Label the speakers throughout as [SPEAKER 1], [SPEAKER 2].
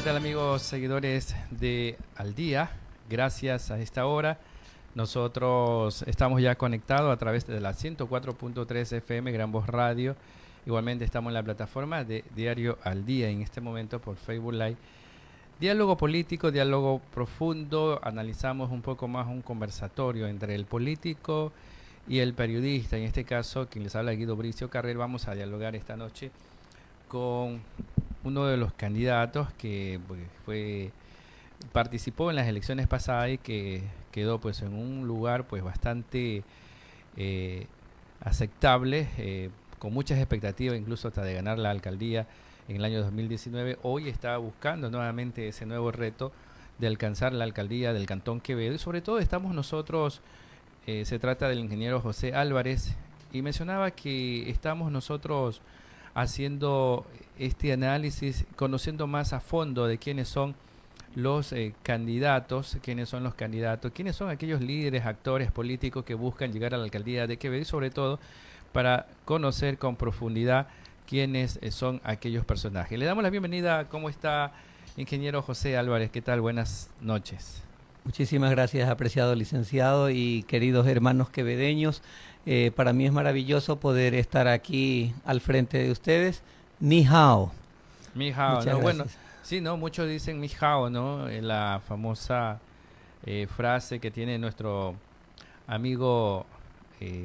[SPEAKER 1] ¿Qué tal amigos seguidores de Al Día? Gracias a esta hora. Nosotros estamos ya conectados a través de la 104.3 FM Gran Voz Radio. Igualmente estamos en la plataforma de Diario Al Día en este momento por Facebook Live. Diálogo político, diálogo profundo. Analizamos un poco más un conversatorio entre el político y el periodista. En este caso, quien les habla Guido Bricio Carrer. Vamos a dialogar esta noche con uno de los candidatos que pues, fue participó en las elecciones pasadas y que quedó pues en un lugar pues bastante eh, aceptable eh, con muchas expectativas incluso hasta de ganar la alcaldía en el año 2019 hoy está buscando nuevamente ese nuevo reto de alcanzar la alcaldía del Cantón Quevedo. Y sobre todo estamos nosotros eh, se trata del ingeniero José Álvarez y mencionaba que estamos nosotros haciendo este análisis, conociendo más a fondo de quiénes son los eh, candidatos, quiénes son los candidatos, quiénes son aquellos líderes, actores políticos que buscan llegar a la alcaldía de Quevedo y sobre todo para conocer con profundidad quiénes eh, son aquellos personajes. Le damos la bienvenida, ¿cómo está ingeniero José Álvarez? ¿Qué tal? Buenas noches.
[SPEAKER 2] Muchísimas gracias, apreciado licenciado y queridos hermanos quevedeños. Eh, para mí es maravilloso poder estar aquí al frente de ustedes. Ni hao.
[SPEAKER 1] Mi hao, ¿no? Bueno, sí, ¿no? Muchos dicen mi hao, ¿no? Eh, la famosa eh, frase que tiene nuestro amigo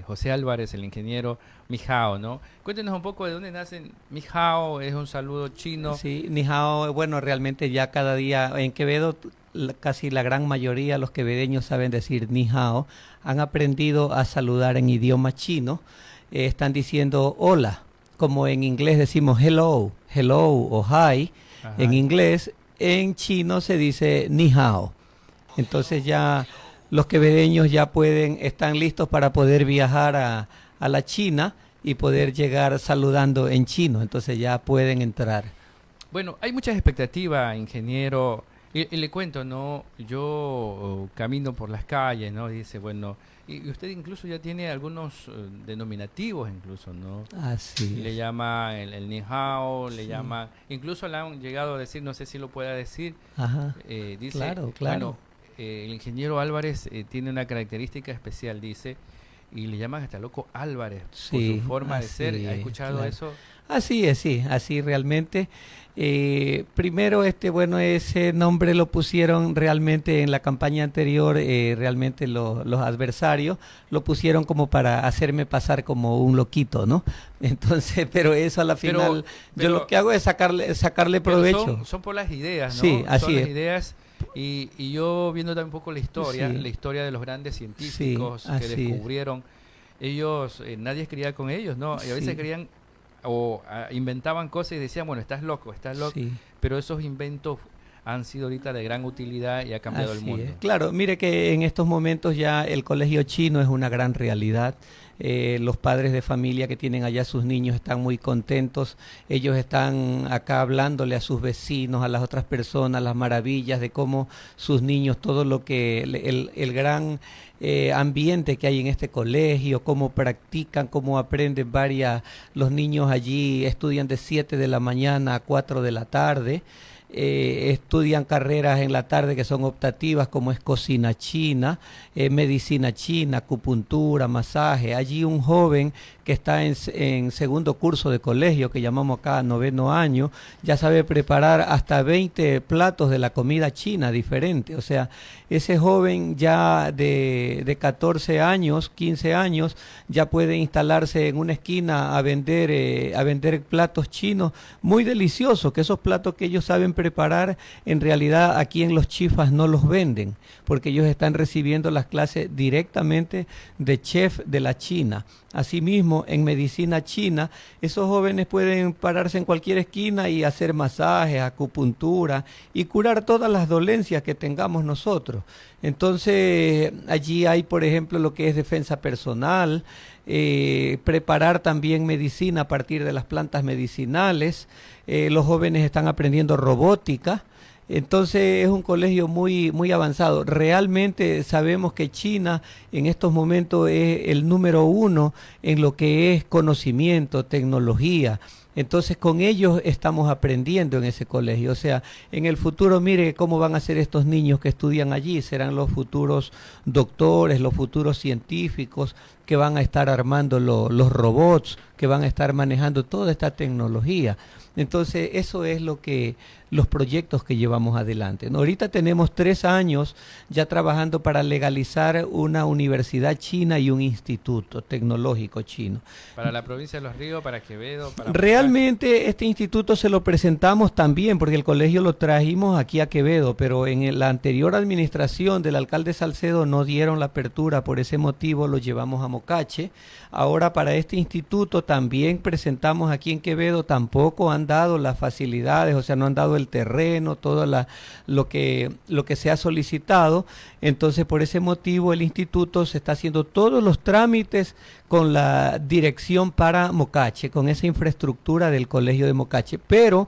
[SPEAKER 1] José Álvarez, el ingeniero Mijao, ¿no? Cuéntenos un poco de dónde nacen Mijao, es un saludo chino.
[SPEAKER 2] Sí, Mijao, bueno, realmente ya cada día en Quevedo casi la gran mayoría, los quevedeños saben decir ni hao, han aprendido a saludar en idioma chino, eh, están diciendo hola, como en inglés decimos hello, hello o hi, en inglés, en chino se dice ni hao. Entonces ya los quevedeños ya pueden, están listos para poder viajar a, a la China y poder llegar saludando en chino, entonces ya pueden entrar.
[SPEAKER 1] Bueno, hay muchas expectativas, ingeniero y, le cuento, ¿no? Yo oh, camino por las calles, ¿no? dice, bueno, y, usted incluso ya tiene algunos eh, denominativos incluso, ¿no?
[SPEAKER 2] Ah, sí.
[SPEAKER 1] Le llama el, el Nihao, le llama, incluso le han llegado a decir, no sé si lo pueda decir,
[SPEAKER 2] Ajá. Eh, dice, claro, claro. Bueno,
[SPEAKER 1] eh, el ingeniero Álvarez tiene una característica especial, dice, y le llaman hasta loco Álvarez por su forma de ser. ¿Ha escuchado eso?
[SPEAKER 2] Así es, sí, así realmente. Eh, primero, este, bueno, ese nombre lo pusieron realmente en la campaña anterior, eh, realmente los adversarios lo pusieron como para hacerme pasar como un loquito, ¿no? Entonces, pero eso a la final, yo lo que hago es sacarle, sacarle provecho.
[SPEAKER 1] Son, por las ideas, ¿no?
[SPEAKER 2] Sí, así
[SPEAKER 1] son
[SPEAKER 2] es.
[SPEAKER 1] Las ideas y, y, yo viendo también un poco la historia, la historia de los grandes científicos que descubrieron, ellos, eh, nadie quería con ellos, ¿no? Y a veces querían o ah, inventaban cosas y decían, bueno, estás loco, estás loco, pero esos inventos han sido ahorita de gran utilidad y ha cambiado el mundo.
[SPEAKER 2] Claro, mire que en estos momentos ya el colegio chino es una gran realidad. Eh, los padres de familia que tienen allá sus niños están muy contentos. Ellos están acá hablándole a sus vecinos, a las otras personas, las maravillas de cómo sus niños, todo lo que el, el gran eh, ambiente que hay en este colegio, cómo practican, cómo aprenden varias, los niños allí estudian de 7 de la mañana a 4 de la tarde. Eh, estudian carreras en la tarde que son optativas como es cocina china, eh, medicina china, acupuntura, masaje. Allí un joven que está en, segundo curso de colegio, que llamamos acá noveno año, ya sabe preparar hasta 20 platos de la comida china diferente. O sea, ese joven ya de, de 14 años, 15 años, ya puede instalarse en una esquina a vender, eh, a vender platos chinos muy deliciosos, que esos platos que ellos saben preparar, en realidad aquí en los chifas no los venden, porque ellos están recibiendo las clases directamente de chef de la China. Asimismo, en medicina china, esos jóvenes pueden pararse en cualquier esquina y hacer masajes, acupuntura y curar todas las dolencias que tengamos nosotros. Entonces, allí hay, por ejemplo, lo que es defensa personal, eh, preparar también medicina a partir de las plantas medicinales. Eh, los jóvenes están aprendiendo robótica entonces es un colegio muy, muy avanzado. Realmente sabemos que China en estos momentos es el número uno en lo que es conocimiento, tecnología. Entonces con ellos estamos aprendiendo en ese colegio. O sea, en el futuro mire cómo van a ser estos niños que estudian allí. Serán los futuros doctores, los futuros científicos que van a estar armando los robots, que van a estar manejando toda esta tecnología. Entonces, eso es lo que los proyectos que llevamos adelante. Ahorita tenemos tres años ya trabajando para legalizar una universidad china y un instituto tecnológico chino.
[SPEAKER 1] Para la provincia de Los Ríos, para Quevedo, para...
[SPEAKER 2] Realmente este instituto se lo presentamos también, porque el colegio lo trajimos aquí a Quevedo, pero en la anterior administración del alcalde Salcedo no dieron la apertura, por ese motivo lo llevamos a Mocache. Ahora para este instituto también presentamos aquí en Quevedo, tampoco han dado las facilidades, o sea, no han dado el terreno, todo la, lo, que, lo que se ha solicitado. Entonces, por ese motivo, el instituto se está haciendo todos los trámites con la dirección para Mocache, con esa infraestructura del Colegio de Mocache. Pero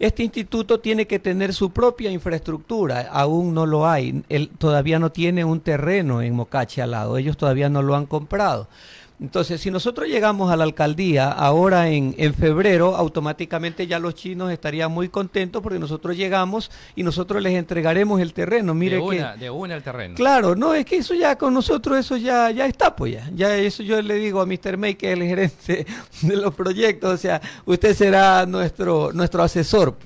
[SPEAKER 2] este instituto tiene que tener su propia infraestructura, aún no lo hay. Él todavía no tiene un terreno en Mocache al lado, ellos todavía no lo han comprado. Entonces, si nosotros llegamos a la alcaldía ahora en, en, febrero, automáticamente ya los chinos estarían muy contentos porque nosotros llegamos y nosotros les entregaremos el terreno. Mire
[SPEAKER 1] de
[SPEAKER 2] una,
[SPEAKER 1] de una el terreno.
[SPEAKER 2] Claro, no, es que eso ya con nosotros, eso ya, ya está, pues ya. Ya eso yo le digo a Mr. May, que es el gerente de los proyectos, o sea, usted será nuestro, nuestro asesor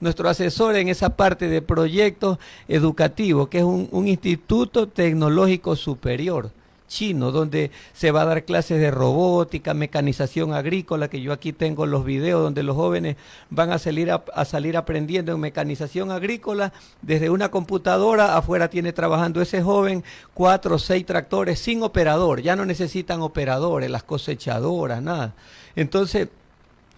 [SPEAKER 2] nuestro asesor en esa parte de proyectos educativos, que es un, un instituto tecnológico superior chino, donde se va a dar clases de robótica, mecanización agrícola, que yo aquí tengo los videos donde los jóvenes van a salir, a, salir aprendiendo en mecanización agrícola desde una computadora, afuera tiene trabajando ese joven cuatro o seis tractores sin operador, ya no necesitan operadores, las cosechadoras, nada. Entonces,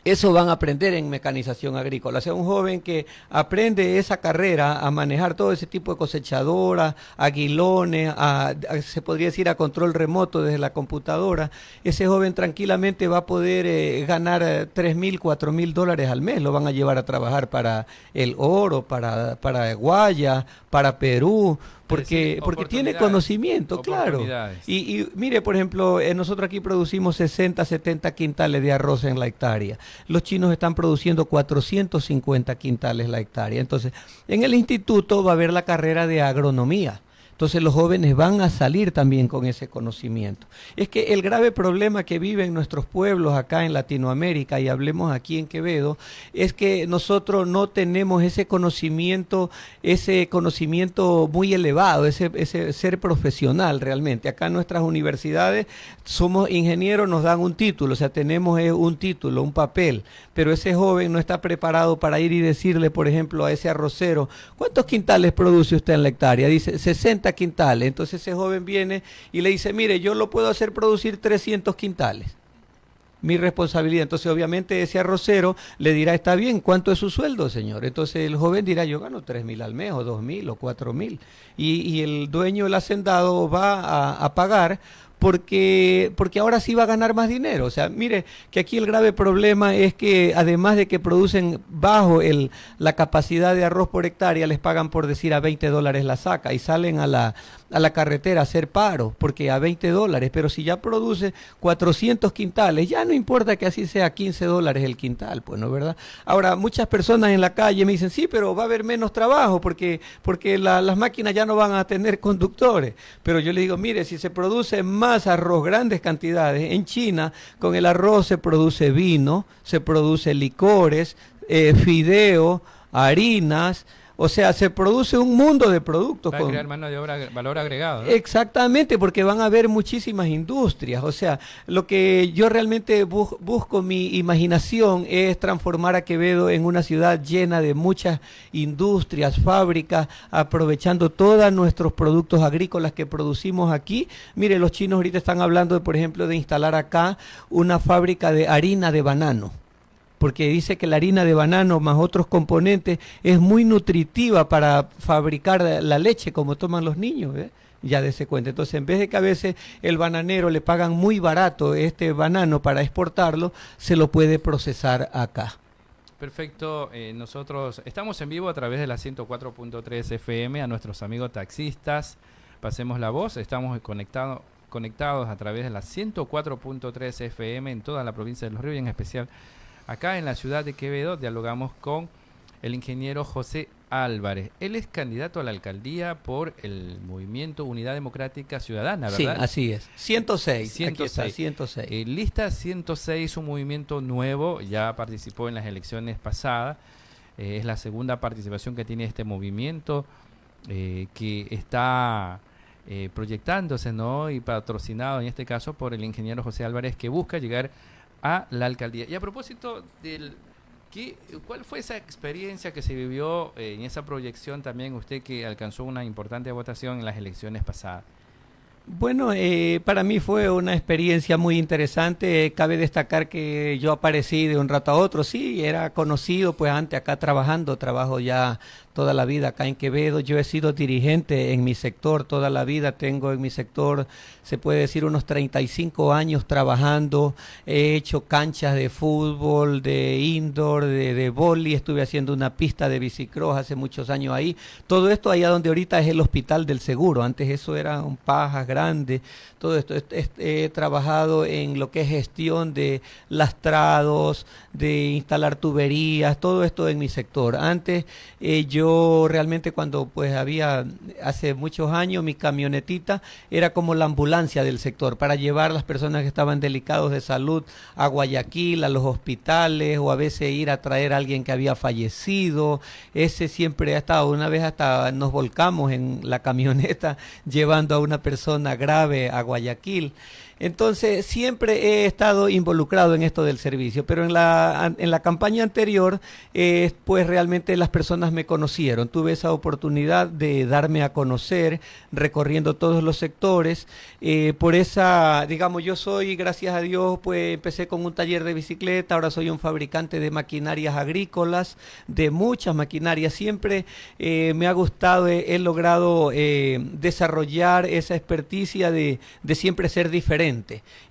[SPEAKER 2] eso van a aprender en mecanización agrícola. O sea, un joven que aprende esa carrera a manejar todo ese tipo de cosechadoras, aguilones, a, se podría decir a control remoto desde la computadora, ese joven tranquilamente va a poder eh, ganar eh, tres mil, cuatro mil dólares al mes. Lo van a llevar a trabajar para el oro, para, para Guaya, para Perú, porque, porque tiene conocimiento, claro. Y, y, mire, por ejemplo, eh, nosotros aquí producimos 60, 70 quintales de arroz en la hectárea. Los chinos están produciendo 450 quintales la hectárea. Entonces, en el instituto va a haber la carrera de agronomía. Entonces los jóvenes van a salir también con ese conocimiento. Es que el grave problema que viven nuestros pueblos acá en Latinoamérica, y hablemos aquí en Quevedo, es que nosotros no tenemos ese conocimiento, ese conocimiento muy elevado, ese, ese ser profesional realmente. Acá en nuestras universidades somos ingenieros, nos dan un título, o sea, tenemos eh, un título, un papel, pero ese joven no está preparado para ir y decirle, por ejemplo, a ese arrocero, ¿cuántos quintales produce usted en la hectárea? Dice, 60 quintales. Entonces ese joven viene y le dice, mire, yo lo puedo hacer producir 300 quintales. Mi responsabilidad. Entonces obviamente ese arrocero le dirá, está bien, ¿cuánto es su sueldo, señor? Entonces el joven dirá, yo gano tres mil al mes o dos mil o cuatro mil. Y, el dueño del hacendado va a pagar porque, porque ahora sí va a ganar más dinero. O sea, mire que aquí el grave problema es que además de que producen bajo el, la capacidad de arroz por hectárea, les pagan por decir a 20 dólares la saca y salen a la, a la carretera a hacer paro, porque a 20 dólares, pero si ya produce 400 quintales, ya no importa que así sea 15 dólares el quintal, pues no, ¿verdad? Ahora, muchas personas en la calle me dicen, sí, pero va a haber menos trabajo porque, porque la, las máquinas ya no van a tener conductores, pero yo le digo, mire, si se produce más arroz, grandes cantidades, en China con el arroz se produce vino, se produce licores, eh, fideo, harinas, o sea, se produce un mundo de productos.
[SPEAKER 1] A crear mano de obra, valor agregado.
[SPEAKER 2] Exactamente, porque van a haber muchísimas industrias. O sea, lo que yo realmente busco mi imaginación es transformar a Quevedo en una ciudad llena de muchas industrias, fábricas, aprovechando todos nuestros productos agrícolas que producimos aquí. Mire, los chinos ahorita están hablando, de, por ejemplo, de instalar acá una fábrica de harina de banano porque dice que la harina de banano más otros componentes es muy nutritiva para fabricar la leche como toman los niños. ¿eh? Ya ese cuenta. Entonces, en vez de que a veces el bananero le pagan muy barato este banano para exportarlo, se lo puede procesar acá.
[SPEAKER 1] Perfecto, eh, nosotros estamos en vivo a través de la 104.3 FM a nuestros amigos taxistas. Pasemos la voz, estamos conectado, conectados a través de la 104.3 FM en toda la provincia de Los Ríos y en especial Acá en la ciudad de Quevedo dialogamos con el ingeniero José Álvarez. Él es candidato a la alcaldía por el movimiento Unidad Democrática Ciudadana, ¿verdad?
[SPEAKER 2] Sí, así es. 106.
[SPEAKER 1] 106. 106. Eh, lista 106, un movimiento nuevo, ya participó en las elecciones pasadas. Eh, es la segunda participación que tiene este movimiento eh, que está proyectándose ¿no? y patrocinado en este caso por el ingeniero José Álvarez que busca llegar a la alcaldía. Y a propósito del ¿Cuál fue esa experiencia que se vivió eh, en esa proyección también usted que alcanzó una importante votación en las elecciones pasadas?
[SPEAKER 2] Bueno, eh, para mí fue una experiencia muy interesante. Cabe destacar que yo aparecí de un rato a otro. Sí, era conocido pues antes acá trabajando. Trabajo ya toda la vida acá en Quevedo. Yo he sido dirigente en mi sector toda la vida. Tengo en mi sector, se puede decir, unos 35 años trabajando. He hecho canchas de fútbol, de indoor, de, de. Estuve haciendo una pista de bicicross hace muchos años ahí. Todo esto allá donde ahorita es el Hospital del Seguro. Antes eso era un pajas grande. Todo esto. He, trabajado en lo que es gestión de lastrados, de instalar tuberías, todo esto en mi sector. Antes eh, yo realmente cuando pues había hace muchos años mi camionetita era como la ambulancia del sector para llevar a las personas que estaban delicados de salud a Guayaquil, a los hospitales o a veces ir a traer a alguien que había fallecido. Ese siempre ha estado, una vez hasta nos volcamos en la camioneta llevando a una persona grave a Guayaquil. Entonces, siempre he estado involucrado en esto del servicio, pero en la, en la campaña anterior, eh, pues realmente las personas me conocieron. Tuve esa oportunidad de darme a conocer recorriendo todos los sectores. Eh, por esa, digamos, yo soy, gracias a Dios, pues empecé con un taller de bicicleta, ahora soy un fabricante de maquinarias agrícolas, de muchas maquinarias. Siempre eh, me ha gustado, he, logrado desarrollar esa experticia de, de siempre ser diferente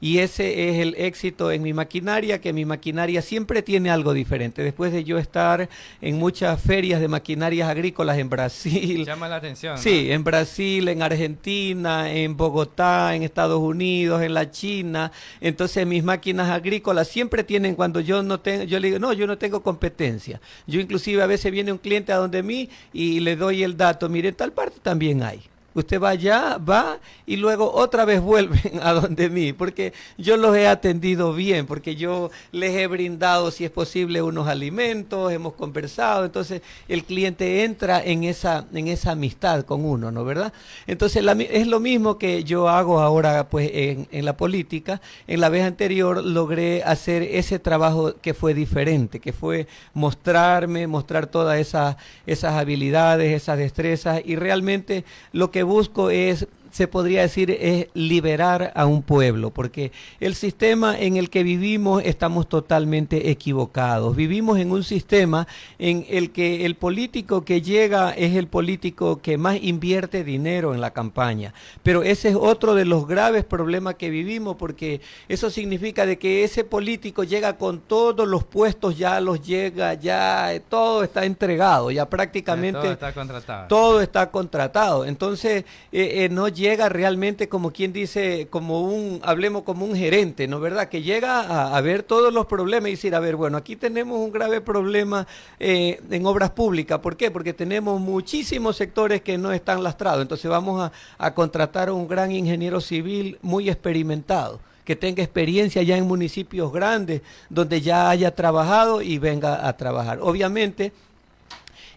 [SPEAKER 2] y ese es el éxito en mi maquinaria, que mi maquinaria siempre tiene algo diferente. Después de yo estar en muchas ferias de maquinarias agrícolas en Brasil.
[SPEAKER 1] Llama la atención.
[SPEAKER 2] Sí, en Brasil, en Argentina, en Bogotá, en Estados Unidos, en la China. Entonces mis máquinas agrícolas siempre tienen, cuando yo no tengo, yo le digo, no, yo no tengo competencia. Yo inclusive a veces viene un cliente a donde mí y le doy el dato, mire, en tal parte también hay. Usted va allá, va y luego otra vez vuelven a donde mí, porque yo los he atendido bien, porque yo les he brindado, si es posible, unos alimentos, hemos conversado, entonces el cliente entra en esa, en esa amistad con uno, ¿no verdad? Entonces es lo mismo que yo hago ahora pues en, en la política. En la vez anterior logré hacer ese trabajo que fue diferente, que fue mostrarme, mostrar todas esas, esas habilidades, esas destrezas y realmente lo que busco es se podría decir es liberar a un pueblo, porque el sistema en el que vivimos estamos totalmente equivocados. Vivimos en un sistema en el que el político que llega es el político que más invierte dinero en la campaña. Pero ese es otro de los graves problemas que vivimos, porque eso significa de que ese político llega con todos los puestos, ya los llega, ya todo está entregado, ya prácticamente todo
[SPEAKER 1] está contratado.
[SPEAKER 2] Todo está contratado. Entonces, eh, eh, no llega llega realmente como quien dice, como un, hablemos como un gerente, ¿no verdad? Que llega a, ver todos los problemas y decir, a ver, bueno, aquí tenemos un grave problema eh, en obras públicas. ¿Por qué? Porque tenemos muchísimos sectores que no están lastrados. Entonces vamos a, a contratar a un gran ingeniero civil muy experimentado que tenga experiencia ya en municipios grandes, donde ya haya trabajado y venga a trabajar. Obviamente,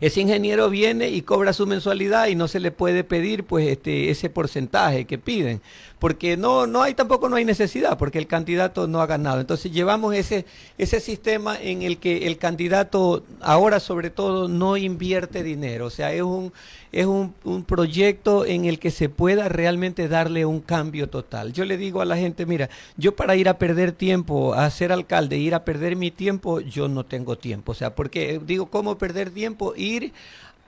[SPEAKER 2] ese ingeniero viene y cobra su mensualidad y no se le puede pedir pues este ese porcentaje que piden porque no, no hay tampoco no hay necesidad, porque el candidato no ha ganado. Entonces llevamos ese, ese sistema en el que el candidato ahora sobre todo no invierte dinero, o sea, es un, es un, un proyecto en el que se pueda realmente darle un cambio total. Yo le digo a la gente, mira, yo para ir a perder tiempo, a ser alcalde, ir a perder mi tiempo, yo no tengo tiempo, o sea, porque digo, ¿cómo perder tiempo? Ir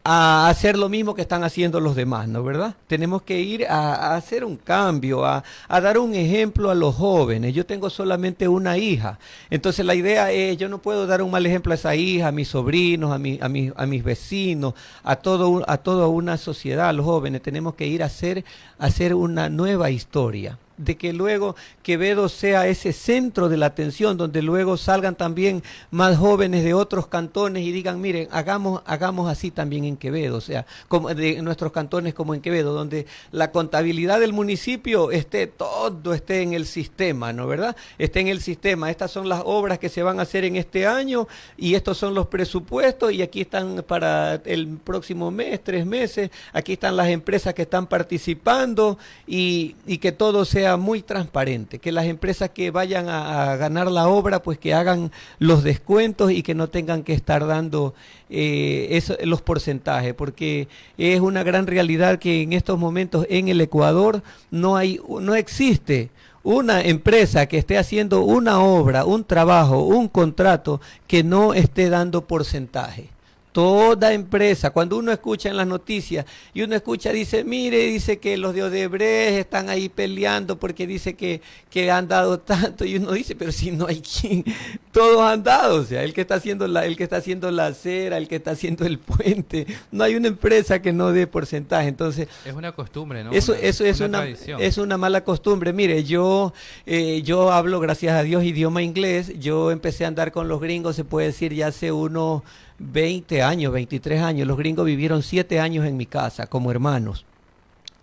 [SPEAKER 2] a hacer lo mismo que están haciendo los demás, ¿no verdad? Tenemos que ir a, hacer un cambio, a, dar un ejemplo a los jóvenes. Yo tengo solamente una hija, entonces la idea es, yo no puedo dar un mal ejemplo a esa hija, a mis sobrinos, a, mi, a, a mis vecinos, a, todo, a toda una sociedad, a los jóvenes. Tenemos que ir a hacer, a hacer una nueva historia de que luego Quevedo sea ese centro de la atención, donde luego salgan también más jóvenes de otros cantones y digan, miren, hagamos, hagamos así también en Quevedo, o sea, como de nuestros cantones como en Quevedo, donde la contabilidad del municipio esté todo, esté en el sistema, ¿no verdad? Esté en el sistema. Estas son las obras que se van a hacer en este año y estos son los presupuestos y aquí están para el próximo mes, tres meses, aquí están las empresas que están participando y, que todo sea muy transparente, que las empresas que vayan a, ganar la obra pues que hagan los descuentos y que no tengan que estar dando eh, los porcentajes, porque es una gran realidad que en estos momentos en el Ecuador no hay, no existe una empresa que esté haciendo una obra, un trabajo, un contrato que no esté dando porcentaje. Toda empresa, cuando uno escucha en las noticias y uno escucha, dice, mire, dice que los de Odebrecht están ahí peleando porque dice que, que han dado tanto, y uno dice, pero si no hay quien, todos han dado, o sea, el que está haciendo la, el que está haciendo la acera, el que está haciendo el puente, no hay una empresa que no dé porcentaje, entonces
[SPEAKER 1] es una costumbre, ¿no?
[SPEAKER 2] Eso, eso es una, es una mala costumbre. Mire, yo, eh, yo hablo, gracias a Dios, idioma inglés, yo empecé a andar con los gringos, se puede decir, ya hace uno 20 años, 23 años. Los gringos vivieron 7 años en mi casa como hermanos.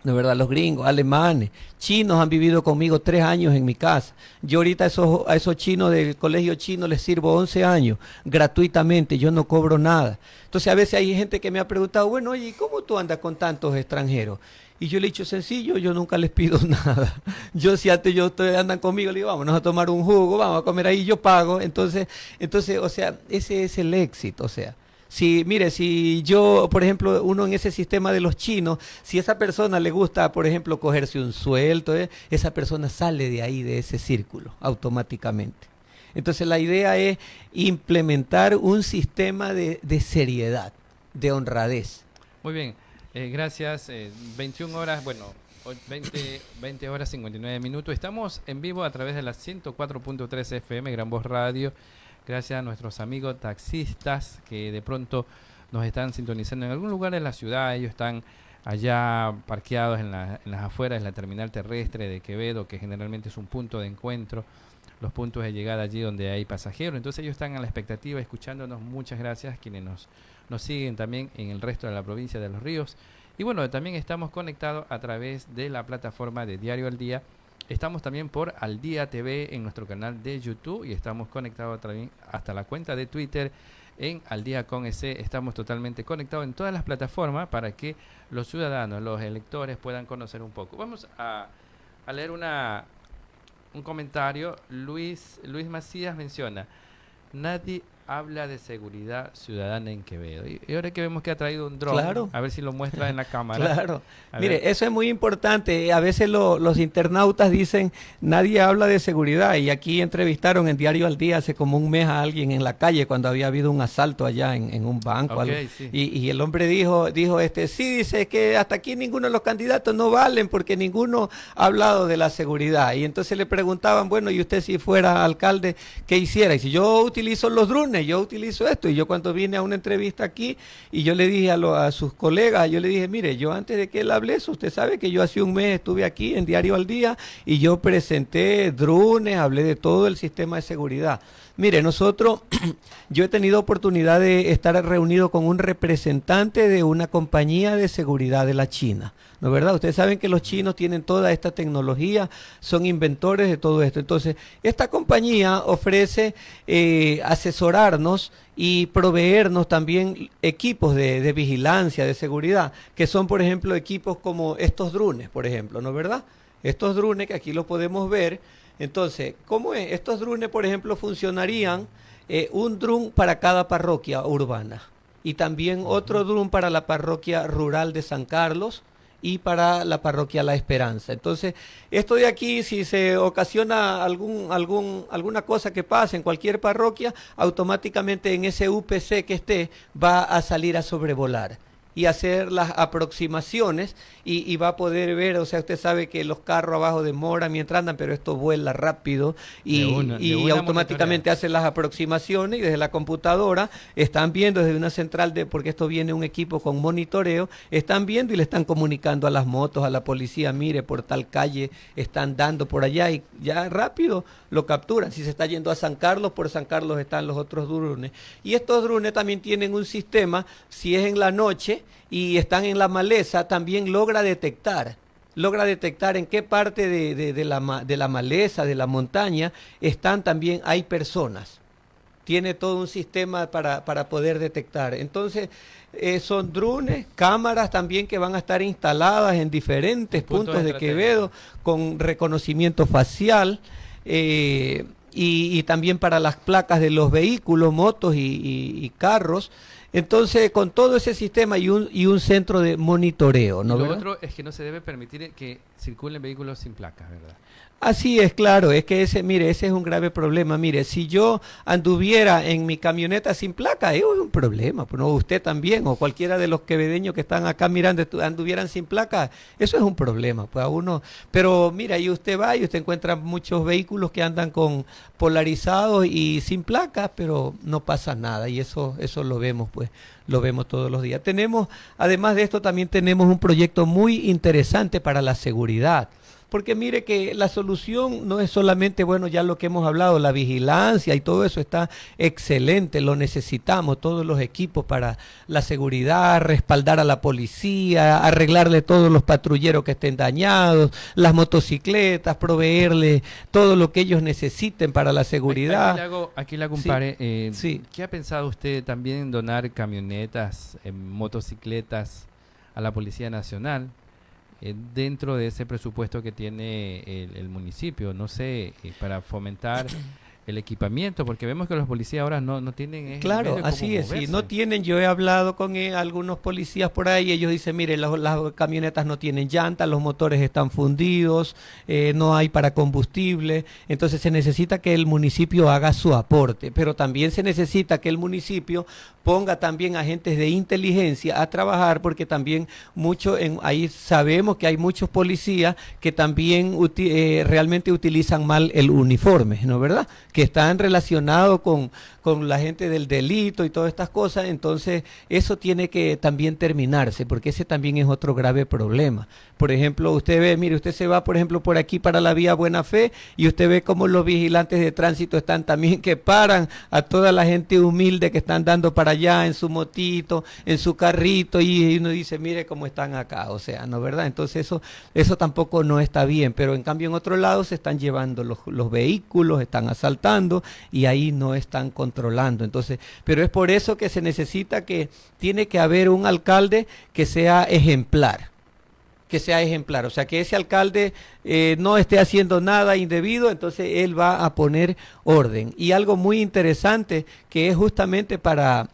[SPEAKER 2] De verdad, los gringos, alemanes, chinos han vivido conmigo 3 años en mi casa. Yo ahorita a esos, a esos chinos del colegio chino les sirvo 11 años gratuitamente, yo no cobro nada. Entonces a veces hay gente que me ha preguntado, bueno, oye, ¿cómo tú andas con tantos extranjeros? Y yo le he dicho sencillo, yo nunca les pido nada. Yo si antes yo andan conmigo, le digo, vámonos a tomar un jugo, vamos a comer ahí, yo pago. Entonces, entonces, o sea, ese es el éxito, o sea. Si, mire, si yo, por ejemplo, uno en ese sistema de los chinos, si esa persona le gusta, por ejemplo, cogerse un suelto, ¿eh? esa persona sale de ahí, de ese círculo, automáticamente. Entonces la idea es implementar un sistema de, de seriedad, de honradez.
[SPEAKER 1] Muy bien. Eh, gracias. 21 eh, horas, bueno, 20, 20 horas 59 minutos. Estamos en vivo a través de la 104.3 FM, Gran Voz Radio. Gracias a nuestros amigos taxistas que de pronto nos están sintonizando en algún lugar de la ciudad. Ellos están allá parqueados en, las afueras de la terminal terrestre de Quevedo, que generalmente es un punto de encuentro, los puntos de llegada allí donde hay pasajeros. Entonces ellos están a la expectativa, escuchándonos. Muchas gracias quienes nos nos siguen también en el resto de la provincia de Los Ríos. Y bueno, también estamos conectados a través de la plataforma de Diario al Día. Estamos también por Al Día TV en nuestro canal de YouTube y estamos conectados también hasta la cuenta de Twitter en Al Día con ese. Estamos totalmente conectados en todas las plataformas para que los ciudadanos, los electores puedan conocer un poco. Vamos a, a leer una, un comentario. Luis, Luis Macías menciona, nadie habla de seguridad ciudadana en Quevedo. Y, ahora que vemos que ha traído un dron, claro. a ver si lo muestra en la cámara.
[SPEAKER 2] Claro. Mire, eso es muy importante. A veces los internautas dicen, nadie habla de seguridad. Y aquí entrevistaron en Diario al Día hace como un mes a alguien en la calle cuando había habido un asalto allá en, un banco. y, el hombre dijo, dijo este, sí, dice que hasta aquí ninguno de los candidatos no valen porque ninguno ha hablado de la seguridad. Y entonces le preguntaban, bueno, ¿y usted si fuera alcalde, qué hiciera? Y si yo utilizo los drones, yo utilizo esto. Y yo cuando vine a una entrevista aquí y yo le dije a, a sus colegas, yo le dije, mire, yo antes de que él hable eso, usted sabe que yo hace un mes estuve aquí en Diario al Día y yo presenté drones, hablé de todo el sistema de seguridad. Mire, nosotros, yo he tenido oportunidad de estar reunido con un representante de una compañía de seguridad de la China. ¿No es verdad? Ustedes saben que los chinos tienen toda esta tecnología, son inventores de todo esto. Entonces, esta compañía ofrece eh, asesorarnos y proveernos también equipos de, de, vigilancia, de seguridad, que son, por ejemplo, equipos como estos drones, por ejemplo, ¿no es verdad? Estos drones que aquí lo podemos ver entonces, ¿cómo es? Estos drones, por ejemplo, funcionarían eh, un drone para cada parroquia urbana y también otro drone para la parroquia rural de San Carlos y para la parroquia La Esperanza. Entonces, esto de aquí, si se ocasiona algún, algún, alguna cosa que pase en cualquier parroquia, automáticamente en ese UPC que esté va a salir a sobrevolar y hacer las aproximaciones y, va a poder ver, o sea, usted sabe que los carros abajo demoran mientras andan, pero esto vuela rápido y, automáticamente hace las aproximaciones y desde la computadora están viendo desde una central de, porque esto viene un equipo con monitoreo, están viendo y le están comunicando a las motos, a la policía, mire, por tal calle están dando por allá y ya rápido lo capturan. Si se está yendo a San Carlos, por San Carlos están los otros drones. Y estos drones también tienen un sistema, si es en la noche y están en la maleza, también logra detectar logra detectar en qué parte de, la, de la maleza, de la montaña, están también, hay personas tiene todo un sistema para, para poder detectar. Entonces, eh, son drones, cámaras también que van a estar instaladas en diferentes puntos de Quevedo con reconocimiento facial. Eh, y, también para las placas de los vehículos, motos y, carros. Entonces, con todo ese sistema y un, y un centro de monitoreo. ¿no,
[SPEAKER 1] lo otro es que no se debe permitir que circulen vehículos sin placas, ¿verdad?
[SPEAKER 2] Así es, claro, es que ese, mire, ese es un grave problema. Mire, si yo anduviera en mi camioneta sin placa, eso es un problema. Pues no, usted también, o cualquiera de los quevedeños que están acá mirando, anduvieran sin placa, eso es un problema. Pues a uno, pero mira, ahí usted va y usted encuentra muchos vehículos que andan con polarizados y sin placas, pero no pasa nada. Y eso, eso lo vemos, pues, lo vemos todos los días. Tenemos, además de esto, también tenemos un proyecto muy interesante para la seguridad porque mire que la solución no es solamente, bueno, ya lo que hemos hablado, la vigilancia y todo eso está excelente, lo necesitamos, todos los equipos para la seguridad, respaldar a la policía, arreglarle todos los patrulleros que estén dañados, las motocicletas, proveerle todo lo que ellos necesiten para la seguridad.
[SPEAKER 1] Aquí le hago, aquí le eh, sí. ¿qué ha pensado usted también en donar camionetas, motocicletas a la Policía Nacional? Eh, dentro de ese presupuesto que tiene el, municipio, no sé, eh, para fomentar el equipamiento, porque vemos que los policías ahora no, no tienen...
[SPEAKER 2] Claro, así es, sí, no tienen, yo he hablado con eh, algunos policías por ahí, ellos dicen, mire, las, camionetas no tienen llantas, los motores están fundidos, eh, no hay para combustible, entonces se necesita que el municipio haga su aporte, pero también se necesita que el municipio ponga también agentes de inteligencia a trabajar, porque también mucho, en, ahí sabemos que hay muchos policías que también eh, realmente utilizan mal el uniforme, ¿no verdad? Que están relacionados con, con la gente del delito y todas estas cosas, entonces eso tiene que también terminarse, porque ese también es otro grave problema. Por ejemplo, usted ve, mire, usted se va, por ejemplo, por aquí para la vía Buena Fe y usted ve cómo los vigilantes de tránsito están también que paran a toda la gente humilde que están dando para allá en su motito, en su carrito y uno dice, mire cómo están acá, o sea, ¿no verdad? Entonces eso, eso tampoco no está bien, pero en cambio en otro lado se están llevando los, los vehículos, están asaltando y ahí no están controlando. Entonces, pero es por eso que se necesita que tiene que haber un alcalde que sea ejemplar que sea ejemplar. O sea, que ese alcalde eh, no esté haciendo nada indebido, entonces él va a poner orden. Y algo muy interesante que es justamente para...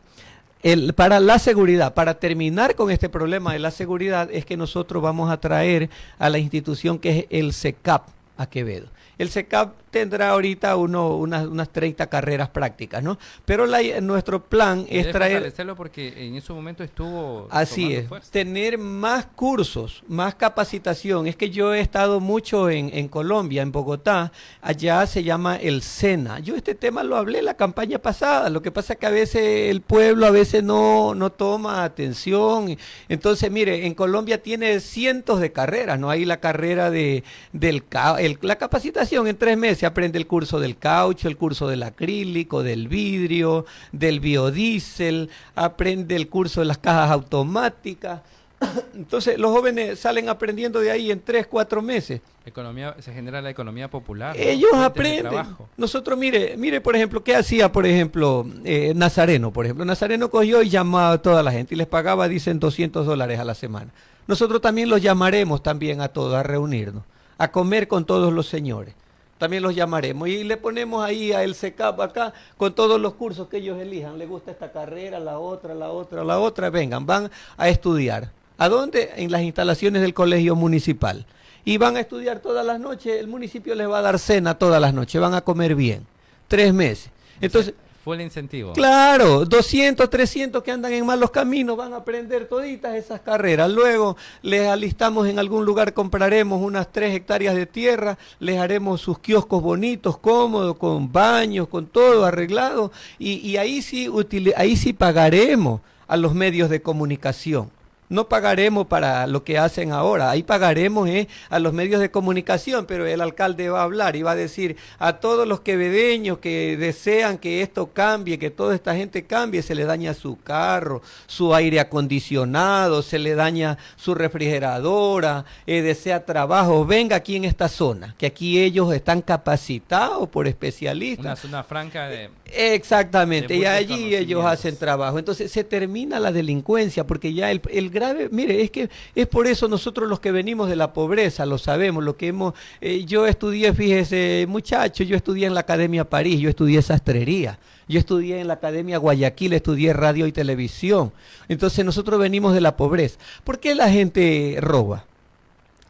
[SPEAKER 2] El, para la seguridad, para terminar con este problema de la seguridad, es que nosotros vamos a traer a la institución que es el SECAP a Quevedo. El SECAP tendrá ahorita uno, unas, unas 30 carreras prácticas, ¿no? Pero la, nuestro plan es traer...
[SPEAKER 1] porque en ese momento estuvo...
[SPEAKER 2] Así es, tener más cursos, más capacitación. Es que yo he estado mucho en, en Colombia, en Bogotá, allá se llama el SENA. Yo este tema lo hablé la campaña pasada, lo que pasa es que a veces el pueblo a veces no, no toma atención. Entonces, mire, en Colombia tiene cientos de carreras, ¿no? Hay la carrera de del el, la capacitación en tres meses aprende el curso del caucho, el curso del acrílico, del vidrio, del biodiesel, aprende el curso de las cajas automáticas. Entonces los jóvenes salen aprendiendo de ahí en tres, cuatro meses.
[SPEAKER 1] Economía, se genera la economía popular.
[SPEAKER 2] Ellos aprenden. Nosotros, mire, mire, por ejemplo, ¿qué hacía, por ejemplo, eh, Nazareno? Por ejemplo, Nazareno cogió y llamaba a toda la gente y les pagaba, dicen, 200 dólares a la semana. Nosotros también los llamaremos también a todos a reunirnos, a comer con todos los señores también los llamaremos. Y le ponemos ahí a el SECAP acá con todos los cursos que ellos elijan. Le gusta esta carrera, la otra, la otra, la otra. Vengan, van a estudiar. ¿A dónde? En las instalaciones del colegio municipal. Y van a estudiar todas las noches. El municipio les va a dar cena todas las noches. Van a comer bien. Tres meses. Entonces,
[SPEAKER 1] Fue el incentivo.
[SPEAKER 2] Claro, 200, 300 que andan en malos caminos van a aprender toditas esas carreras. Luego les alistamos en algún lugar, compraremos unas 3 hectáreas de tierra, les haremos sus kioscos bonitos, cómodos, con baños, con todo arreglado. Y, y ahí, sí ahí sí pagaremos a los medios de comunicación no pagaremos para lo que hacen ahora, ahí pagaremos eh, a los medios de comunicación, pero el alcalde va a hablar y va a decir a todos los quevedeños que desean que esto cambie, que toda esta gente cambie, se le daña su carro, su aire acondicionado, se le daña su refrigeradora, eh, desea trabajo, venga aquí en esta zona, que aquí ellos están capacitados por especialistas.
[SPEAKER 1] Una zona franca de...
[SPEAKER 2] Exactamente, y allí ellos hacen trabajo. Entonces se termina la delincuencia porque ya el, el grave, mire, es que es por eso nosotros los que venimos de la pobreza, lo sabemos, lo que hemos, eh, yo estudié, fíjese, muchacho, yo estudié en la Academia París, yo estudié sastrería. Yo estudié en la Academia Guayaquil, estudié radio y televisión. Entonces nosotros venimos de la pobreza. ¿Por qué la gente roba?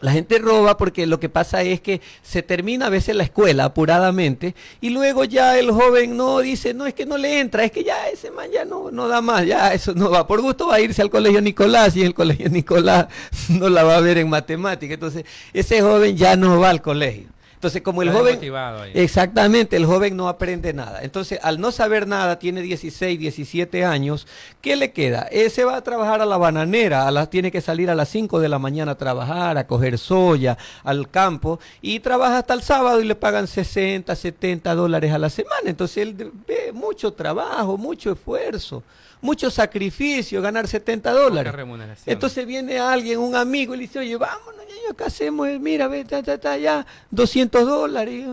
[SPEAKER 2] La gente roba porque lo que pasa es que se termina a veces la escuela apuradamente y luego ya el joven no dice, no es que no le entra, es que ya ese man ya no, no da más, ya eso no va. Por gusto va a irse al colegio Nicolás y el colegio Nicolás no la va a ver en matemática. Entonces ese joven ya no va al colegio. Entonces, como el joven... Exactamente, el joven no aprende nada. Entonces, al no saber nada, tiene 16, 17 años, ¿qué le queda? Ese va a trabajar a la bananera, a las, tiene que salir a las 5 de la mañana a trabajar, a coger soya, al campo, y trabaja hasta el sábado y le pagan 60, 70 dólares a la semana. Entonces, él ve mucho trabajo, mucho esfuerzo mucho sacrificio ganar 70 dólares. Entonces viene alguien, un amigo, y le dice, oye, vámonos, ya, acá hacemos, mira, ve, ta, ta, ta, ya, 200 dólares,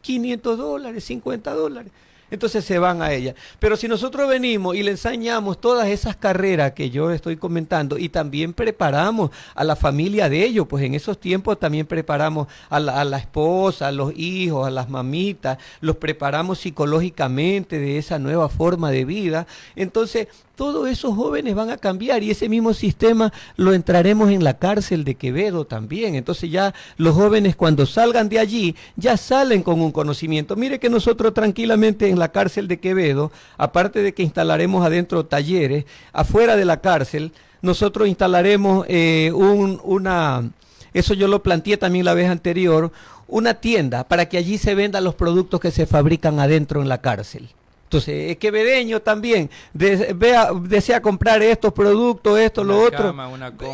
[SPEAKER 2] 500 dólares, 50 dólares entonces se van a ella. Pero si nosotros venimos y le enseñamos todas esas carreras que yo estoy comentando y también preparamos a la familia de ellos, pues en esos tiempos también preparamos a la, a la esposa, a los hijos, a las mamitas, los preparamos psicológicamente de esa nueva forma de vida. Entonces todos esos jóvenes van a cambiar y ese mismo sistema lo entraremos en la cárcel de Quevedo también. Entonces ya los jóvenes cuando salgan de allí ya salen con un conocimiento. Mire que nosotros tranquilamente en la cárcel de Quevedo, aparte de que instalaremos adentro talleres, afuera de la cárcel, nosotros instalaremos eh, un, una, eso yo lo planteé también la vez anterior, una tienda para que allí se vendan los productos que se fabrican adentro en la cárcel. Entonces, es quevedeño también vea, desea comprar estos productos, esto, lo otro.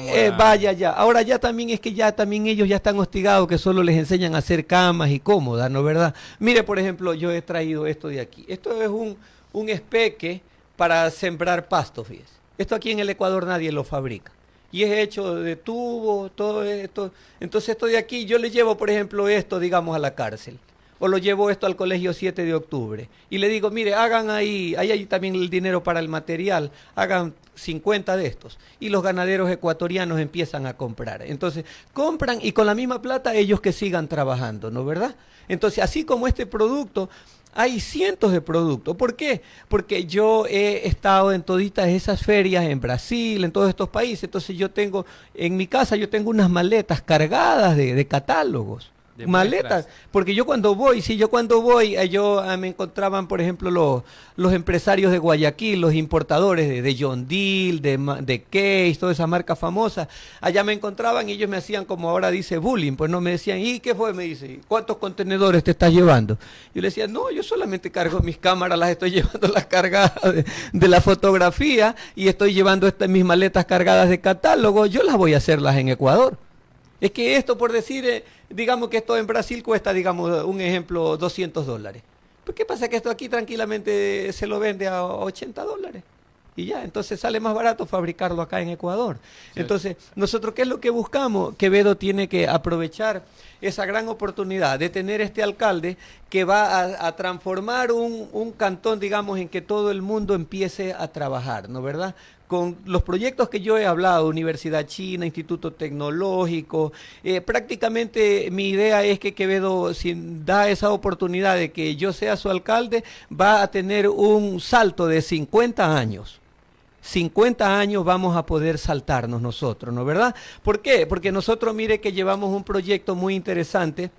[SPEAKER 2] Eh, vaya ya. Ahora ya también es que ya también ellos ya están hostigados que solo les enseñan a hacer camas y cómodas, ¿no verdad? Mire, por ejemplo, yo he traído esto de aquí. Esto es un, un espeque para sembrar pasto, fíjese. Esto aquí en el Ecuador nadie lo fabrica. Y es hecho de tubo, todo esto. Entonces esto de aquí, yo le llevo, por ejemplo, esto, digamos, a la cárcel o lo llevo esto al colegio 7 de octubre. Y le digo, mire, hagan ahí, ahí hay también el dinero para el material, hagan 50 de estos. Y los ganaderos ecuatorianos empiezan a comprar. Entonces, compran y con la misma plata ellos que sigan trabajando, ¿no verdad? Entonces, así como este producto, hay cientos de productos. ¿Por qué? Porque yo he estado en toditas esas ferias en Brasil, en todos estos países. Entonces yo tengo, en mi casa yo tengo unas maletas cargadas de, de catálogos maletas. Porque yo cuando voy, sí, yo cuando voy, eh, yo ah, me encontraban, por ejemplo, los, los empresarios de Guayaquil, los importadores de, de John Deere, de, de Case, toda esa marca famosa. Allá me encontraban y ellos me hacían, como ahora dice, bullying. Pues no me decían, ¿y qué fue? Me dice, ¿cuántos contenedores te estás llevando? Yo le decía, no, yo solamente cargo mis cámaras, las estoy llevando las cargadas de, la fotografía y estoy llevando estas, mis maletas cargadas de catálogo. Yo las voy a hacerlas en Ecuador. Es que esto, por decir, eh, digamos que esto en Brasil cuesta, digamos, un ejemplo, 200 dólares. ¿Por qué pasa que esto aquí tranquilamente se lo vende a 80 dólares? Y ya, entonces sale más barato fabricarlo acá en Ecuador. Entonces, nosotros, ¿qué es lo que buscamos? Quevedo tiene que aprovechar esa gran oportunidad de tener este alcalde que va a, transformar un, un, cantón, digamos, en que todo el mundo empiece a trabajar, ¿no verdad? Con los proyectos que yo he hablado, Universidad China, Instituto Tecnológico, eh, prácticamente mi idea es que Quevedo, si da esa oportunidad de que yo sea su alcalde, va a tener un salto de 50 años. 50 años vamos a poder saltarnos nosotros, ¿no verdad? ¿Por qué? Porque nosotros mire que llevamos un proyecto muy interesante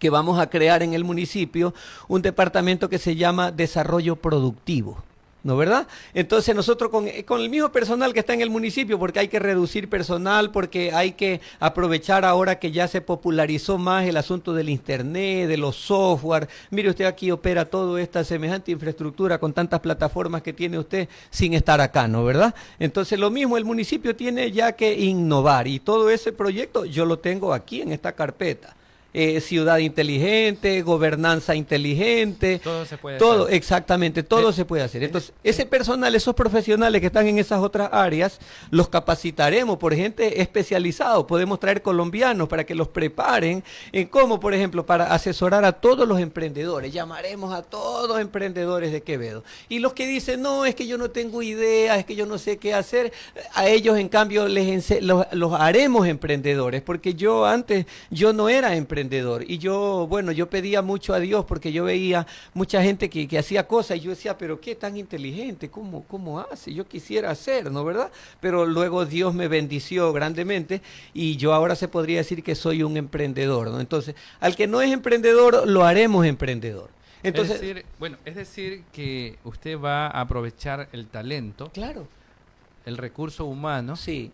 [SPEAKER 2] que vamos a crear en el municipio un departamento que se llama Desarrollo Productivo. ¿No verdad? Entonces nosotros con, con, el mismo personal que está en el municipio, porque hay que reducir personal, porque hay que aprovechar ahora que ya se popularizó más el asunto del Internet, de los software. Mire, usted aquí opera toda esta semejante infraestructura con tantas plataformas que tiene usted sin estar acá, ¿no verdad? Entonces lo mismo, el municipio tiene ya que innovar y todo ese proyecto yo lo tengo aquí en esta carpeta. Eh, ciudad inteligente, gobernanza inteligente. Todo se puede todo, hacer. Exactamente, todo eh, se puede hacer. Entonces, eh, ese personal, esos profesionales que están en esas otras áreas, los capacitaremos por gente especializada. Podemos traer colombianos para que los preparen en cómo, por ejemplo, para asesorar a todos los emprendedores. Llamaremos a todos los emprendedores de Quevedo. Y los que dicen, no, es que yo no tengo idea, es que yo no sé qué hacer, a ellos, en cambio, les los, los haremos emprendedores, porque yo antes, yo no era emprendedor y yo, bueno, yo pedía mucho a Dios porque yo veía mucha gente que, que hacía cosas y yo decía, pero qué tan inteligente, ¿Cómo, ¿cómo hace? Yo quisiera hacer, ¿no verdad? Pero luego Dios me bendició grandemente y yo ahora se podría decir que soy un emprendedor, ¿no? Entonces, al que no es emprendedor, lo haremos emprendedor. Entonces,
[SPEAKER 1] es decir, bueno, es decir que usted va a aprovechar el talento.
[SPEAKER 2] Claro.
[SPEAKER 1] El recurso humano.
[SPEAKER 2] Sí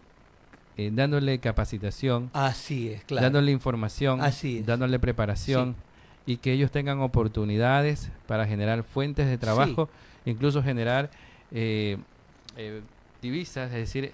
[SPEAKER 1] eh, dándole capacitación,
[SPEAKER 2] así es, claro.
[SPEAKER 1] dándole información,
[SPEAKER 2] así
[SPEAKER 1] dándole preparación y que ellos tengan oportunidades para generar fuentes de trabajo, incluso generar eh, eh, divisas, es decir,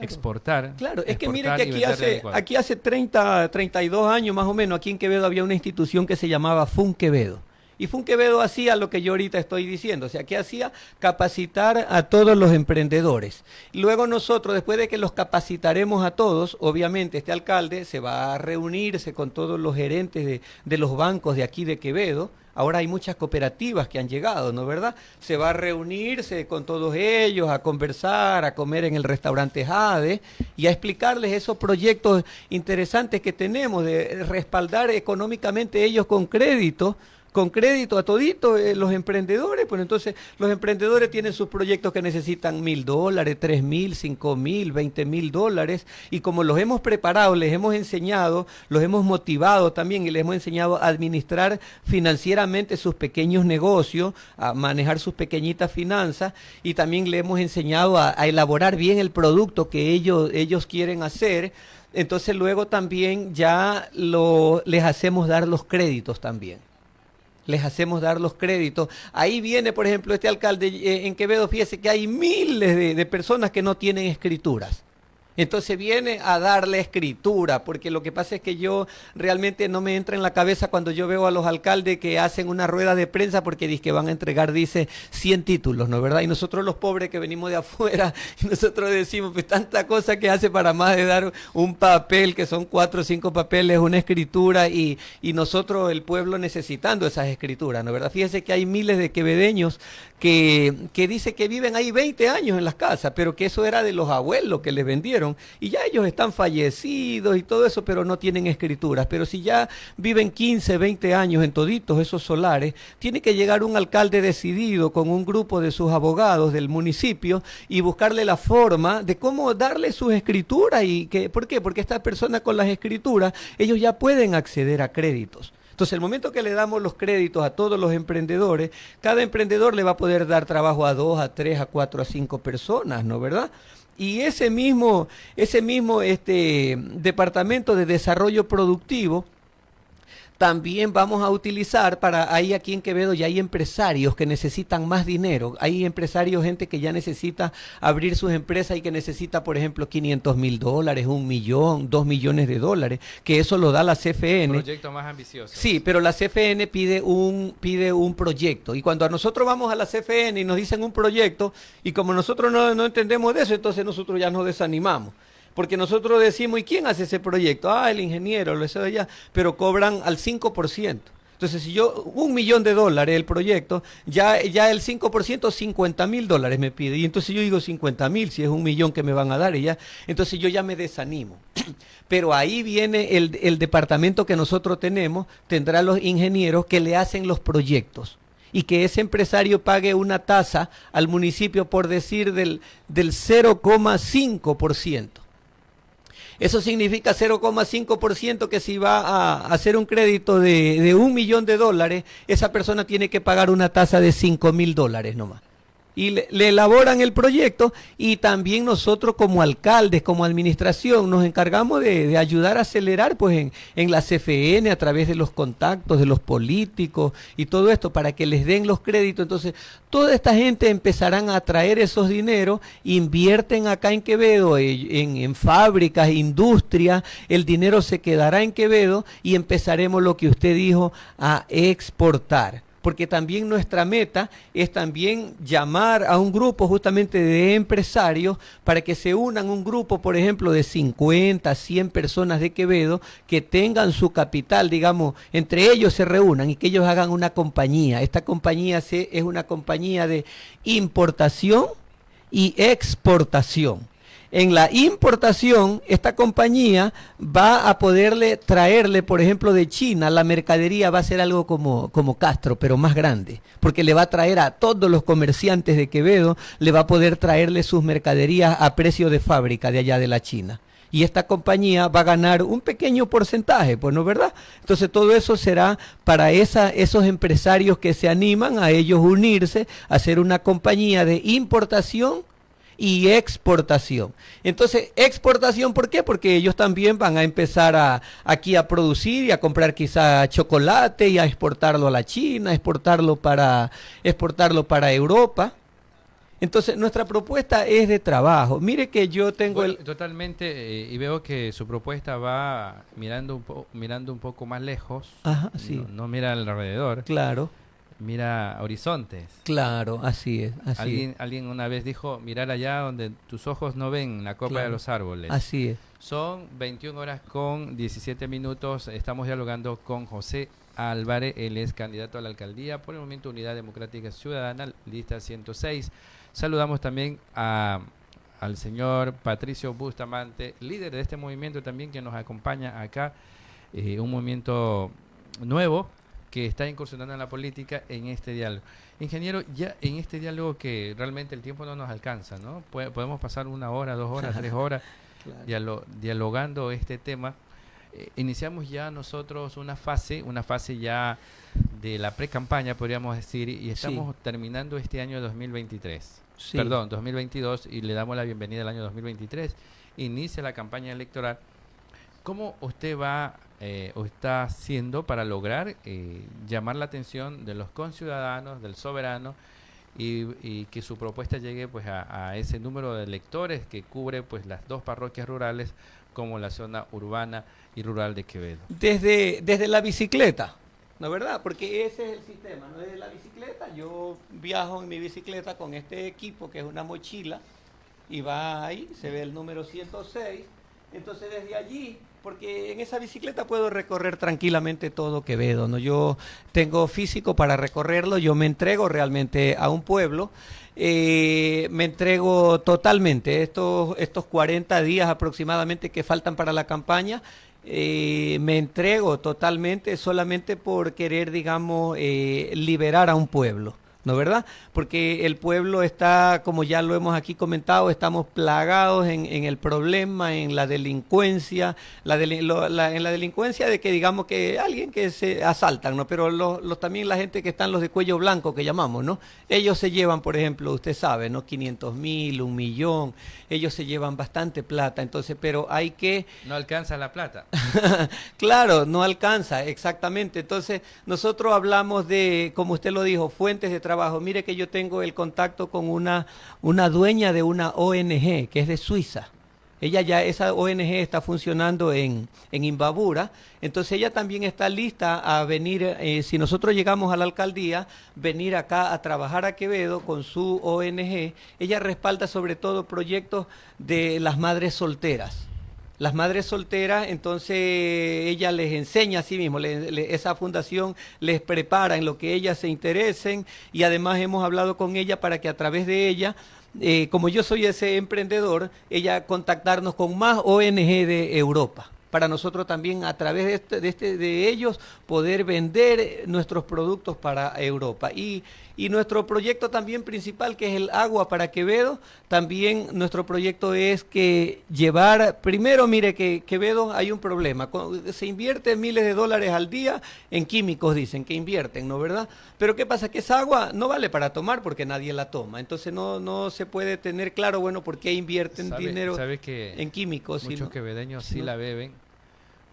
[SPEAKER 1] exportar.
[SPEAKER 2] Claro, es que mire que aquí hace, aquí hace 30, 32 años más o menos, aquí en Quevedo había una institución que se llamaba FUN Quevedo. Y Funquevedo hacía lo que yo ahorita estoy diciendo, o sea, que hacía capacitar a todos los emprendedores. Luego nosotros, después de que los capacitaremos a todos, obviamente este alcalde se va a reunirse con todos los gerentes de, de los bancos de aquí de Quevedo, Ahora hay muchas cooperativas que han llegado, ¿no verdad? Se va a reunirse con todos ellos, a conversar, a comer en el restaurante Jade y a explicarles esos proyectos interesantes que tenemos de respaldar económicamente ellos con crédito con crédito a todito eh, los emprendedores, pues entonces los emprendedores tienen sus proyectos que necesitan mil dólares, tres mil, cinco mil, veinte mil dólares, y como los hemos preparado, les hemos enseñado, los hemos motivado también y les hemos enseñado a administrar financieramente sus pequeños negocios, a manejar sus pequeñitas finanzas, y también les hemos enseñado a, a elaborar bien el producto que ellos, ellos quieren hacer. Entonces luego también ya lo, les hacemos dar los créditos también les hacemos dar los créditos. Ahí viene, por ejemplo, este alcalde eh, en Quevedo, fíjese que hay miles de, de personas que no tienen escrituras. Entonces viene a darle escritura, porque lo que pasa es que yo realmente no me entra en la cabeza cuando yo veo a los alcaldes que hacen una rueda de prensa porque dice que van a entregar, dice, 100 títulos, ¿no verdad? Y nosotros los pobres que venimos de afuera, nosotros decimos, pues tanta cosa que hace para más de dar un papel, que son cuatro o cinco papeles, una escritura, y, y nosotros, el pueblo, necesitando esas escrituras, ¿no verdad? Fíjese que hay miles de quevedeños que, que dice que viven ahí 20 años en las casas, pero que eso era de los abuelos que les vendieron y ya ellos están fallecidos y todo eso, pero no tienen escrituras. Pero si ya viven 15, 20 años en toditos esos solares, tiene que llegar un alcalde decidido con un grupo de sus abogados del municipio y buscarle la forma de cómo darle sus escrituras y que, ¿por qué? Porque estas personas con las escrituras, ellos ya pueden acceder a créditos. Entonces, el momento que le damos los créditos a todos los emprendedores, cada emprendedor le va a poder dar trabajo a dos, a tres, a cuatro, a cinco personas, ¿no verdad? Y ese mismo, ese mismo este, departamento de desarrollo productivo también vamos a utilizar para ahí aquí en Quevedo ya hay empresarios que necesitan más dinero. Hay empresarios, gente que ya necesita abrir sus empresas y que necesita, por ejemplo, 500 mil dólares, un millón, dos millones de dólares, que eso lo da la CFN.
[SPEAKER 1] Un proyecto más ambicioso.
[SPEAKER 2] Sí, pero la CFN pide un, pide un proyecto. Y cuando a nosotros vamos a la CFN y nos dicen un proyecto, y como nosotros no, no entendemos de eso, entonces nosotros ya nos desanimamos porque nosotros decimos, ¿y quién hace ese proyecto? Ah, el ingeniero, lo sé de allá, pero cobran al 5%. Entonces, si yo, un millón de dólares el proyecto, ya, ya el 5%, 50 mil dólares me pide. Y entonces yo digo 50 mil, si es un millón que me van a dar, y ya, entonces yo ya me desanimo. Pero ahí viene el, el departamento que nosotros tenemos, tendrá los ingenieros que le hacen los proyectos y que ese empresario pague una tasa al municipio por decir del, del 0,5%. Eso significa 0,5% que si va a hacer un crédito de, de un millón de dólares, esa persona tiene que pagar una tasa de 5 mil dólares nomás y le, elaboran el proyecto y también nosotros como alcaldes, como administración, nos encargamos de, ayudar a acelerar pues en, en, la CFN a través de los contactos de los políticos y todo esto para que les den los créditos. Entonces, toda esta gente empezarán a traer esos dineros, invierten acá en Quevedo, eh, en, en fábricas, industria, el dinero se quedará en Quevedo y empezaremos lo que usted dijo a exportar porque también nuestra meta es también llamar a un grupo justamente de empresarios para que se unan un grupo, por ejemplo, de 50, 100 personas de Quevedo que tengan su capital, digamos, entre ellos se reúnan y que ellos hagan una compañía. Esta compañía es una compañía de importación y exportación en la importación, esta compañía va a poderle traerle, por ejemplo, de China, la mercadería va a ser algo como, como Castro, pero más grande, porque le va a traer a todos los comerciantes de Quevedo, le va a poder traerle sus mercaderías a precio de fábrica de allá de la China y esta compañía va a ganar un pequeño porcentaje, pues no verdad. Entonces todo eso será para esa, esos empresarios que se animan a ellos unirse, a hacer una compañía de importación y exportación. Entonces, exportación, ¿por qué? Porque ellos también van a empezar a, aquí a producir y a comprar quizá chocolate y a exportarlo a la China, exportarlo para, exportarlo para Europa. Entonces, nuestra propuesta es de trabajo. Mire que yo tengo el...
[SPEAKER 1] Totalmente, eh, y veo que su propuesta va mirando un, mirando un poco más lejos.
[SPEAKER 2] Ajá, sí.
[SPEAKER 1] no mira alrededor.
[SPEAKER 2] Claro
[SPEAKER 1] mira horizontes.
[SPEAKER 2] Claro, así es. Así
[SPEAKER 1] alguien, alguien una vez dijo, mirar allá donde tus ojos no ven la copa de los árboles.
[SPEAKER 2] Así es.
[SPEAKER 1] Son 21 horas con 17 minutos. Estamos dialogando con José Álvarez. Él es candidato a la alcaldía por el Movimiento Unidad Democrática Ciudadana, lista 106. Saludamos también a, al señor Patricio Bustamante, líder de este movimiento también que nos acompaña acá. Eh, un movimiento nuevo que está incursionando en la política en este diálogo. Ingeniero, ya en este diálogo que realmente el tiempo no nos alcanza, ¿no? Podemos pasar una hora, dos horas, tres horas dialogando este tema. Eh, iniciamos ya nosotros una fase, una fase ya de la pre-campaña, podríamos decir, y estamos terminando este año 2023. Perdón, 2022, y le damos la bienvenida al año 2023. Inicia la campaña electoral. ¿Cómo usted va eh, o está haciendo para lograr eh, llamar la atención de los conciudadanos, del soberano, y, que su propuesta llegue pues a, ese número de electores que cubre pues las dos parroquias rurales como la zona urbana y rural de Quevedo.
[SPEAKER 2] Desde, desde la bicicleta, ¿no es verdad? Porque ese es el sistema, ¿no? Desde la bicicleta, yo viajo en mi bicicleta con este equipo que es una mochila y va ahí, se ve el número 106, entonces desde allí porque en esa bicicleta puedo recorrer tranquilamente todo Quevedo, ¿no? Yo tengo físico para recorrerlo, yo me entrego realmente a un pueblo, eh, me entrego totalmente, estos, estos 40 días aproximadamente que faltan para la campaña, eh, me entrego totalmente solamente por querer, digamos, eh, liberar a un pueblo. ¿No verdad? Porque el pueblo está, como ya lo hemos aquí comentado, estamos plagados en, el problema, en la delincuencia, la, en la delincuencia de que digamos que alguien que se asaltan, ¿no? Pero los, también la gente que están los de cuello blanco que llamamos, ¿no? Ellos se llevan, por ejemplo, usted sabe, ¿no? 500 mil, un millón, ellos se llevan bastante plata, entonces, pero hay que...
[SPEAKER 1] No alcanza la plata.
[SPEAKER 2] claro, no alcanza, exactamente. Entonces, nosotros hablamos de, como usted lo dijo, fuentes de trabajo Mire que yo tengo el contacto con una, una dueña de una ONG que es de Suiza. Ella ya, esa ONG está funcionando en, en Imbabura, entonces ella también está lista a venir, eh, si nosotros llegamos a la alcaldía, venir acá a trabajar a Quevedo con su ONG. Ella respalda sobre todo proyectos de las madres solteras las madres solteras, entonces ella les enseña a sí mismo, esa fundación les prepara en lo que ellas se interesen y además hemos hablado con ella para que a través de ella eh, como yo soy ese emprendedor, ella contactarnos con más ONG de Europa para nosotros también a través de, este, de, este, de ellos poder vender nuestros productos para Europa. Y Y nuestro proyecto también principal, que es el agua para Quevedo, también nuestro proyecto es que llevar, primero mire que Quevedo hay un problema, se invierte miles de dólares al día en químicos, dicen que invierten, ¿no verdad? Pero ¿qué pasa? Que esa agua no vale para tomar porque nadie la toma, entonces no, no se puede tener claro, bueno, por qué invierten dinero en químicos.
[SPEAKER 1] Muchos quevedeños sí la beben,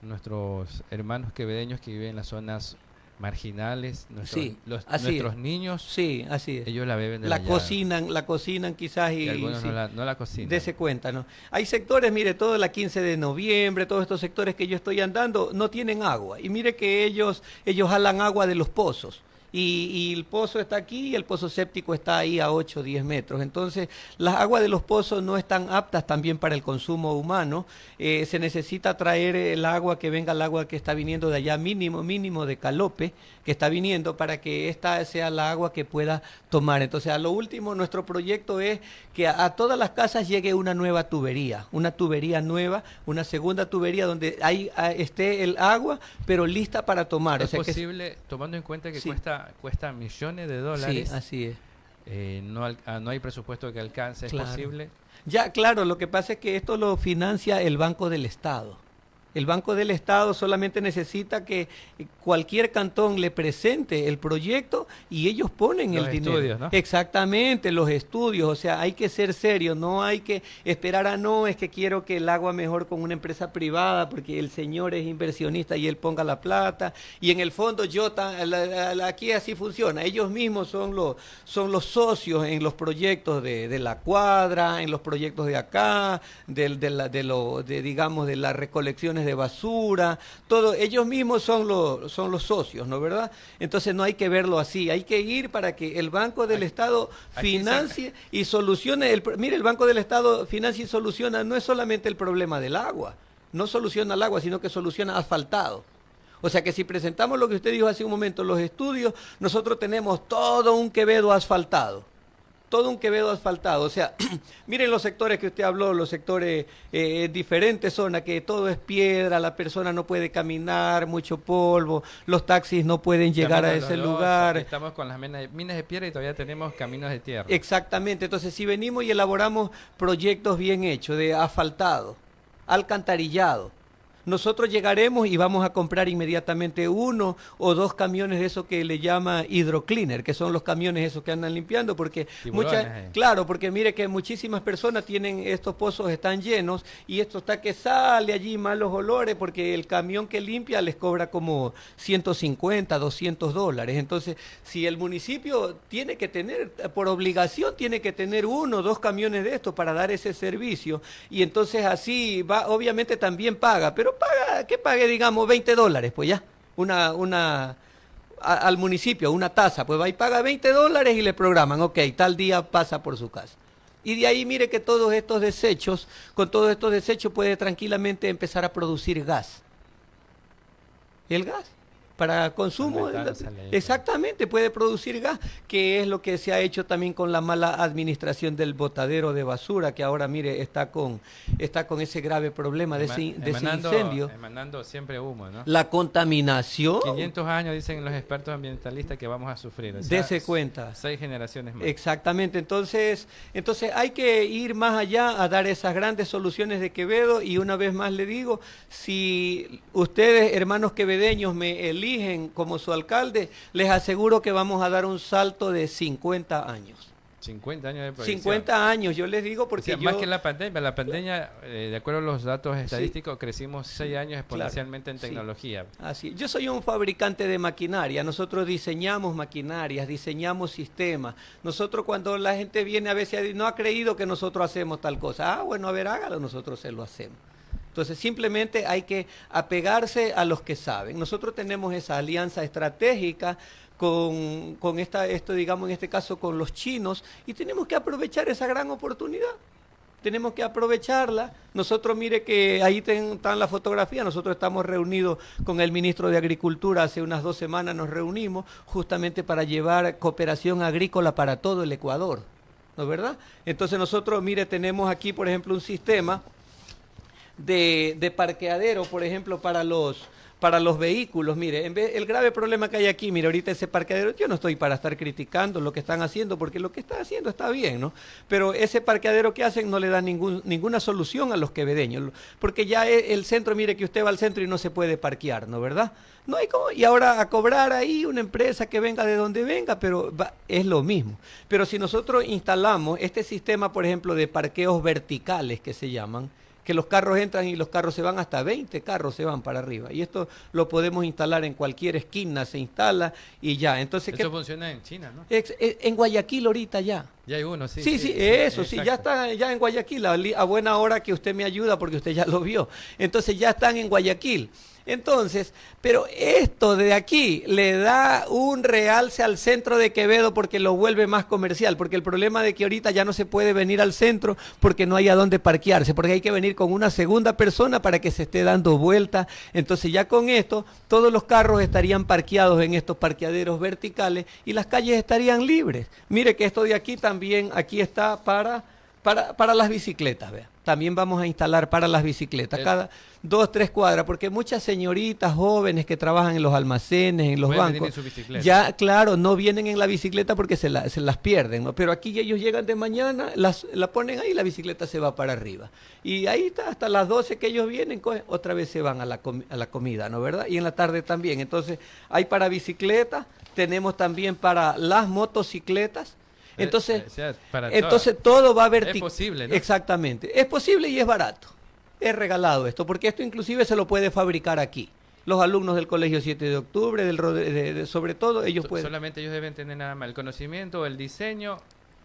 [SPEAKER 1] nuestros hermanos quevedeños que viven en las zonas marginales, nuestros, los, nuestros niños,
[SPEAKER 2] sí, así
[SPEAKER 1] ellos la beben de
[SPEAKER 2] la, cocinan, la cocinan quizás y,
[SPEAKER 1] algunos no, la, no, la, cocinan.
[SPEAKER 2] Dese cuenta, ¿no? Hay sectores, mire, todo la 15 de noviembre, todos estos sectores que yo estoy andando no tienen agua. Y mire que ellos ellos jalan agua de los pozos y, el pozo está aquí y el pozo séptico está ahí a 8 o 10 metros. Entonces, las aguas de los pozos no están aptas también para el consumo humano. Eh, se necesita traer el agua que venga el agua que está viniendo de allá, mínimo, mínimo de Calope, que está viniendo para que esta sea la agua que pueda tomar. Entonces, a lo último, nuestro proyecto es que a, todas las casas llegue una nueva tubería, una tubería nueva, una segunda tubería donde ahí esté el agua, pero lista para tomar.
[SPEAKER 1] ¿Es posible, tomando en cuenta que cuesta, cuesta millones de dólares?
[SPEAKER 2] Sí, así es.
[SPEAKER 1] Eh, no, ah, no hay presupuesto que alcance, ¿es posible?
[SPEAKER 2] Ya, claro, lo que pasa es que esto lo financia el Banco del Estado. El Banco del Estado solamente necesita que cualquier cantón le presente el proyecto y ellos ponen el dinero. ¿no? Exactamente, los estudios. O sea, hay que ser serio, no hay que esperar a no, es que quiero que el agua mejor con una empresa privada porque el señor es inversionista y él ponga la plata. Y en el fondo yo, aquí así funciona. Ellos mismos son los, son los socios en los proyectos de, de la cuadra, en los proyectos de acá, de, de, de, lo, de digamos, de las recolecciones de basura, todo, ellos mismos son los, son los socios, ¿no verdad? Entonces no hay que verlo así, hay que ir para que el Banco del Estado financie y solucione, el, mire, el Banco del Estado financia y soluciona, no es solamente el problema del agua, no soluciona el agua, sino que soluciona asfaltado. O sea que si presentamos lo que usted dijo hace un momento, los estudios, nosotros tenemos todo un Quevedo asfaltado todo un Quevedo asfaltado. O sea, miren los sectores que usted habló, los sectores eh, diferentes zonas, que todo es piedra, la persona no puede caminar, mucho polvo, los taxis no pueden llegar a ese lugar.
[SPEAKER 1] Estamos con las minas de, piedra y todavía tenemos caminos de tierra.
[SPEAKER 2] Exactamente, entonces si venimos y elaboramos proyectos bien hechos, de asfaltado, alcantarillado, nosotros llegaremos y vamos a comprar inmediatamente uno o dos camiones de esos que le llama hidrocleaner, que son los camiones esos que andan limpiando, porque muchas, eh. claro, porque mire que muchísimas personas tienen estos pozos están llenos y esto está que sale allí malos olores porque el camión que limpia les cobra como 150, 200 dólares. Entonces, si el municipio tiene que tener, por obligación tiene que tener uno o dos camiones de estos para dar ese servicio y entonces así va, obviamente también paga, pero paga, que pague, digamos, 20 dólares, pues ya, una, una, al municipio, una tasa, pues va y paga 20 dólares y le programan, ok, tal día pasa por su casa. Y de ahí mire que todos estos desechos, con todos estos desechos puede tranquilamente empezar a producir gas. El gas para consumo. Exactamente, puede producir gas, que es lo que se ha hecho también con la mala administración del botadero de basura, que ahora mire está con está con ese grave problema de, ese, incendio.
[SPEAKER 1] Emanando siempre humo, ¿no?
[SPEAKER 2] La contaminación.
[SPEAKER 1] 500 años dicen los expertos ambientalistas que vamos a sufrir.
[SPEAKER 2] Dese cuenta.
[SPEAKER 1] Seis generaciones más.
[SPEAKER 2] Exactamente, entonces, entonces hay que ir más allá a dar esas grandes soluciones de Quevedo y una vez más le digo, si ustedes, hermanos quevedeños, me eligen eligen como su alcalde, les aseguro que vamos a dar un salto de 50 años.
[SPEAKER 1] 50 años de
[SPEAKER 2] 50 años, yo les digo porque
[SPEAKER 1] Más que la pandemia, la pandemia, eh, de acuerdo a los datos estadísticos, crecimos 6 años exponencialmente en tecnología.
[SPEAKER 2] Así, yo soy un fabricante de maquinaria, nosotros diseñamos maquinarias, diseñamos sistemas. Nosotros cuando la gente viene a veces no ha creído que nosotros hacemos tal cosa, ah, bueno, a ver, hágalo, nosotros se lo hacemos. Entonces simplemente hay que apegarse a los que saben. Nosotros tenemos esa alianza estratégica con, con esta, esto, digamos, en este caso con los chinos, y tenemos que aprovechar esa gran oportunidad. Tenemos que aprovecharla. Nosotros, mire que ahí están la fotografía, nosotros estamos reunidos con el ministro de Agricultura, hace unas dos semanas nos reunimos justamente para llevar cooperación agrícola para todo el Ecuador. ¿No es verdad? Entonces nosotros, mire, tenemos aquí, por ejemplo, un sistema de, parqueadero, por ejemplo, para los, para los vehículos. Mire, en vez, el grave problema que hay aquí, mire, ahorita ese parqueadero, yo no estoy para estar criticando lo que están haciendo, porque lo que están haciendo está bien, ¿no? Pero ese parqueadero que hacen no le da ningún, ninguna solución a los quevedeños, porque ya e, el centro, mire que usted va al centro y no se puede parquear, ¿no? ¿Verdad? No hay como, y ahora a cobrar ahí una empresa que venga de donde venga, pero es lo mismo. Pero si nosotros instalamos este sistema, por ejemplo, de parqueos verticales que se llaman, que los carros entran y los carros se van, hasta 20 carros se van para arriba. Y esto lo podemos instalar en cualquier esquina, se instala y ya. Entonces,
[SPEAKER 1] eso funciona en China, ¿no?
[SPEAKER 2] en Guayaquil ahorita ya.
[SPEAKER 1] Ya hay uno, sí.
[SPEAKER 2] Sí, sí, eso, sí, ya está ya en Guayaquil, a buena hora que usted me ayuda porque usted ya lo vio. Entonces ya están en Guayaquil. Entonces, pero esto de aquí le da un realce al centro de Quevedo porque lo vuelve más comercial, porque el problema de que ahorita ya no se puede venir al centro porque no hay a dónde parquearse, porque hay que venir con una segunda persona para que se esté dando vuelta. Entonces ya con esto, todos los carros estarían parqueados en estos parqueaderos verticales y las calles estarían libres. Mire que esto de aquí también, aquí está para, para, para las bicicletas, vea también vamos a instalar para las bicicletas, cada dos, tres cuadras, porque muchas señoritas jóvenes que trabajan en los almacenes, en los bancos, ya, claro, no vienen en la bicicleta porque se, se las pierden, ¿no? pero aquí ellos llegan de mañana, las, la ponen ahí y la bicicleta se va para arriba. Y ahí está, hasta las 12 que ellos vienen, otra vez se van a la, a la comida, ¿no verdad? Y en la tarde también. Entonces, hay para bicicletas, tenemos también para las motocicletas, eh, entonces, eh, entonces todo va a vertical.
[SPEAKER 1] Es posible,
[SPEAKER 2] ¿no? Exactamente. Es posible y es barato. Es regalado esto, porque esto inclusive se lo puede fabricar aquí. Los alumnos del Colegio 7 de Octubre, del, sobre todo, ellos pueden...
[SPEAKER 1] Solamente ellos deben tener nada más el conocimiento, el diseño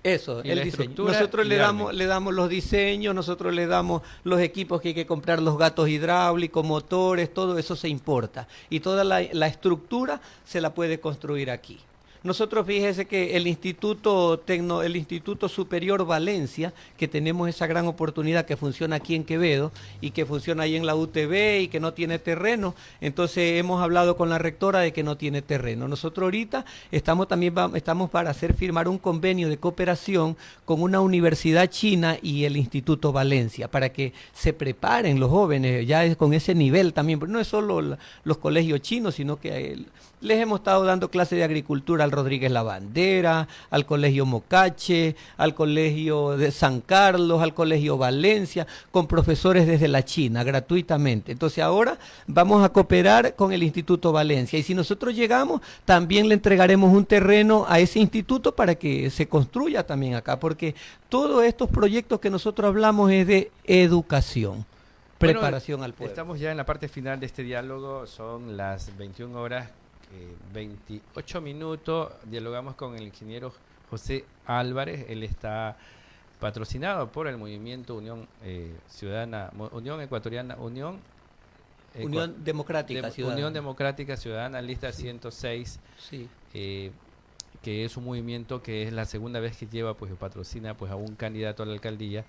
[SPEAKER 2] eso, el diseño. Nosotros le damos, le damos los diseños, nosotros le damos los equipos que hay que comprar, los gatos hidráulicos, motores, todo eso se importa. Y toda la estructura se la puede construir aquí. Nosotros fíjese que el Instituto Tecno, el Instituto Superior Valencia, que tenemos esa gran oportunidad que funciona aquí en Quevedo y que funciona ahí en la UTB y que no tiene terreno, entonces hemos hablado con la rectora de que no tiene terreno. Nosotros ahorita estamos también estamos para hacer firmar un convenio de cooperación con una universidad china y el Instituto Valencia para que se preparen los jóvenes ya con ese nivel también, pero no es solo los colegios chinos, sino que les hemos estado dando clases de agricultura al Rodríguez La Bandera, al Colegio Mocache, al Colegio de San Carlos, al Colegio Valencia, con profesores desde la China, gratuitamente. Entonces ahora vamos a cooperar con el Instituto Valencia y si nosotros llegamos, también le entregaremos un terreno a ese instituto para que se construya también acá, porque todos estos proyectos que nosotros hablamos es de educación preparación al pueblo.
[SPEAKER 1] Estamos ya en la parte final de este diálogo, son las 21 horas 28 minutos dialogamos con el ingeniero José Álvarez. Él está patrocinado por el movimiento Unión eh, Ciudadana, Unión Ecuatoriana, Unión
[SPEAKER 2] Unión Democrática
[SPEAKER 1] Ciudadana. Unión Democrática Ciudadana, lista 106.
[SPEAKER 2] Sí.
[SPEAKER 1] Eh, que es un movimiento que es la segunda vez que lleva, pues patrocina pues a un candidato a la alcaldía.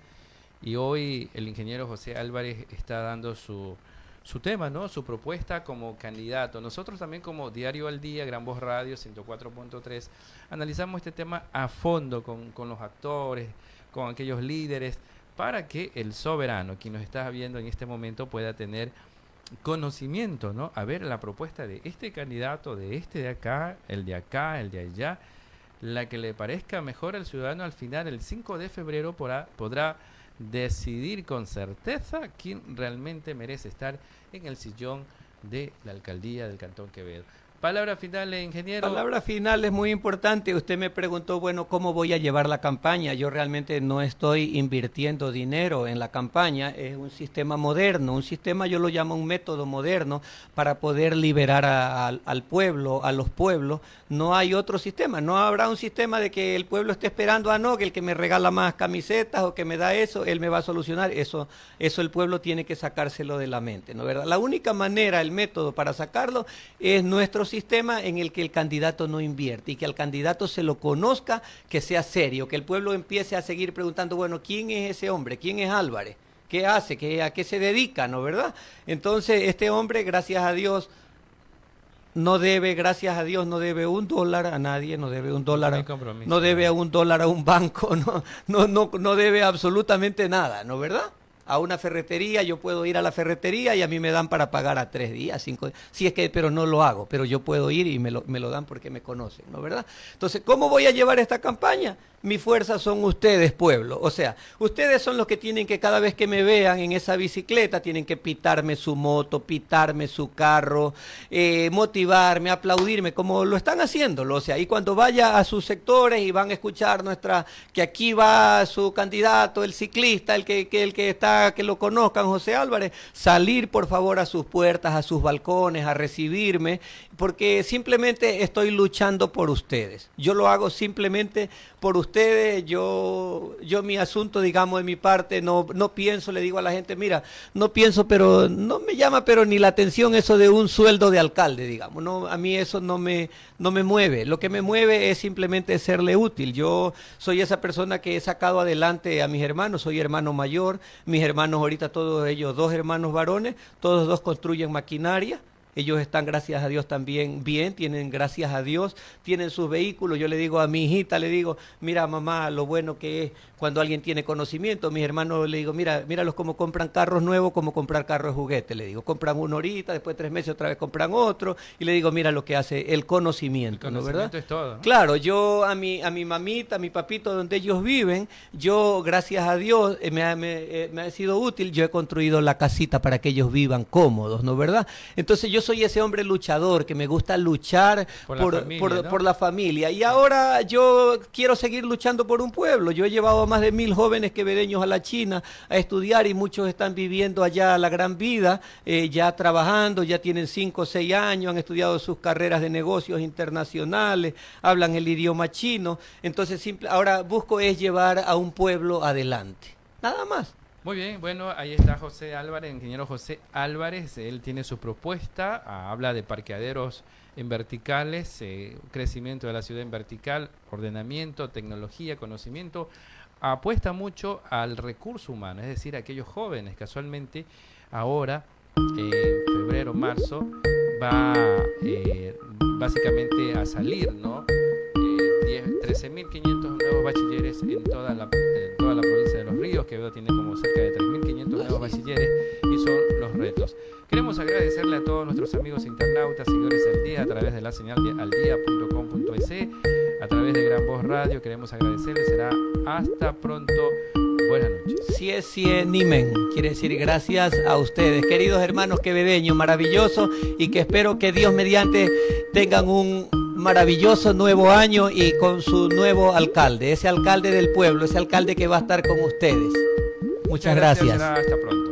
[SPEAKER 1] Y hoy el ingeniero José Álvarez está dando su su tema, ¿no? Su propuesta como candidato. Nosotros también como Diario al Día, Gran Voz Radio 104.3, analizamos este tema a fondo con, con, los actores, con aquellos líderes, para que el soberano, quien nos está viendo en este momento, pueda tener conocimiento, ¿no? A ver la propuesta de este candidato, de este de acá, el de acá, el de allá, la que le parezca mejor al ciudadano al final, el 5 de febrero, podrá, podrá decidir con certeza quién realmente merece estar en el sillón de la alcaldía del Cantón Quevedo. Palabra final, ingeniero.
[SPEAKER 2] Palabra final es muy importante. Usted me preguntó, bueno, ¿cómo voy a llevar la campaña? Yo realmente no estoy invirtiendo dinero en la campaña. Es un sistema moderno, un sistema, yo lo llamo un método moderno para poder liberar al pueblo, a los pueblos. No hay otro sistema. No habrá un sistema de que el pueblo esté esperando a ah, no, que el que me regala más camisetas o que me da eso, él me va a solucionar. Eso, eso el pueblo tiene que sacárselo de la mente, ¿no verdad? La única manera, el método para sacarlo es nuestro sistema en el que el candidato no invierte y que al candidato se lo conozca, que sea serio, que el pueblo empiece a seguir preguntando, bueno, ¿quién es ese hombre? ¿Quién es Álvarez? ¿Qué hace? ¿Qué, ¿A qué se dedica? ¿No verdad? Entonces, este hombre, gracias a Dios, no debe, gracias a Dios, no debe un dólar a nadie, no debe un dólar, a, no debe a un dólar a un banco, no, no, no, no debe absolutamente nada, ¿no verdad? A una ferretería, yo puedo ir a la ferretería y a mí me dan para pagar a tres días, cinco días. Si es que, pero no lo hago, pero yo puedo ir y me lo, me lo dan porque me conocen, ¿no verdad? Entonces, ¿cómo voy a llevar esta campaña? mi fuerza son ustedes, pueblo. O sea, ustedes son los que tienen que cada vez que me vean en esa bicicleta, tienen que pitarme su moto, pitarme su carro, eh, motivarme, aplaudirme, como lo están haciéndolo. O sea, y cuando vaya a sus sectores y van a escuchar nuestra, que aquí va su candidato, el ciclista, el que, que el que está, que lo conozcan, José Álvarez, salir por favor a sus puertas, a sus balcones, a recibirme, porque simplemente estoy luchando por ustedes. Yo lo hago simplemente por ustedes, yo, yo mi asunto, digamos, de mi parte, no, no pienso, le digo a la gente, mira, no pienso, pero no me llama, pero ni la atención eso de un sueldo de alcalde, digamos, no, a mí eso no me, no me mueve, lo que me mueve es simplemente serle útil, yo soy esa persona que he sacado adelante a mis hermanos, soy hermano mayor, mis hermanos ahorita todos ellos, dos hermanos varones, todos dos construyen maquinaria, ellos están, gracias a Dios, también bien, tienen, gracias a Dios, tienen sus vehículos. Yo le digo a mi hijita, le digo, mira mamá, lo bueno que es cuando alguien tiene conocimiento. Mis hermanos le digo, mira, míralos como compran carros nuevos, como comprar carros de juguete. Le digo, compran uno ahorita, después de tres meses otra vez compran otro. Y le digo, mira lo que hace el conocimiento, el conocimiento ¿verdad?
[SPEAKER 1] es todo.
[SPEAKER 2] Claro, yo a mi, a mi mamita, a mi papito, donde ellos viven, yo, gracias a Dios, eh, me, me, eh, me ha sido útil. Yo he construido la casita para que ellos vivan cómodos, ¿no verdad? Entonces yo soy ese hombre luchador que me gusta luchar por, la, familia, por, la familia. Y ahora yo quiero seguir luchando por un pueblo. Yo he llevado a más de mil jóvenes quevedeños a la China a estudiar y muchos están viviendo allá la gran vida, eh, ya trabajando, ya tienen cinco o seis años, han estudiado sus carreras de negocios internacionales, hablan el idioma chino. Entonces, simple, ahora busco es llevar a un pueblo adelante. Nada más.
[SPEAKER 1] Muy bien, bueno, ahí está José Álvarez, ingeniero José Álvarez, él tiene su propuesta, ah, habla de parqueaderos en verticales, eh, crecimiento de la ciudad en vertical, ordenamiento, tecnología, conocimiento, apuesta mucho al recurso humano, es decir, aquellos jóvenes, casualmente ahora, en febrero, marzo, va eh, básicamente a salir, ¿no? 13.500 nuevos bachilleres en toda, la, en toda la provincia de Los Ríos, que veo tiene como cerca de 3.500 nuevos bachilleres y son los retos. Queremos agradecerle a todos nuestros amigos internautas, seguidores del día, a través de la señal de aldia.com.es, a través de Gran Voz Radio. Queremos agradecerles. Será hasta pronto. Buenas noches.
[SPEAKER 2] Si es Nimen, quiere decir gracias a ustedes, queridos hermanos quevedeños, maravilloso, y que espero que Dios mediante tengan un maravilloso nuevo año y con su nuevo alcalde, ese alcalde del pueblo, ese alcalde que va a estar con ustedes. Muchas, gracias.
[SPEAKER 1] Hasta pronto.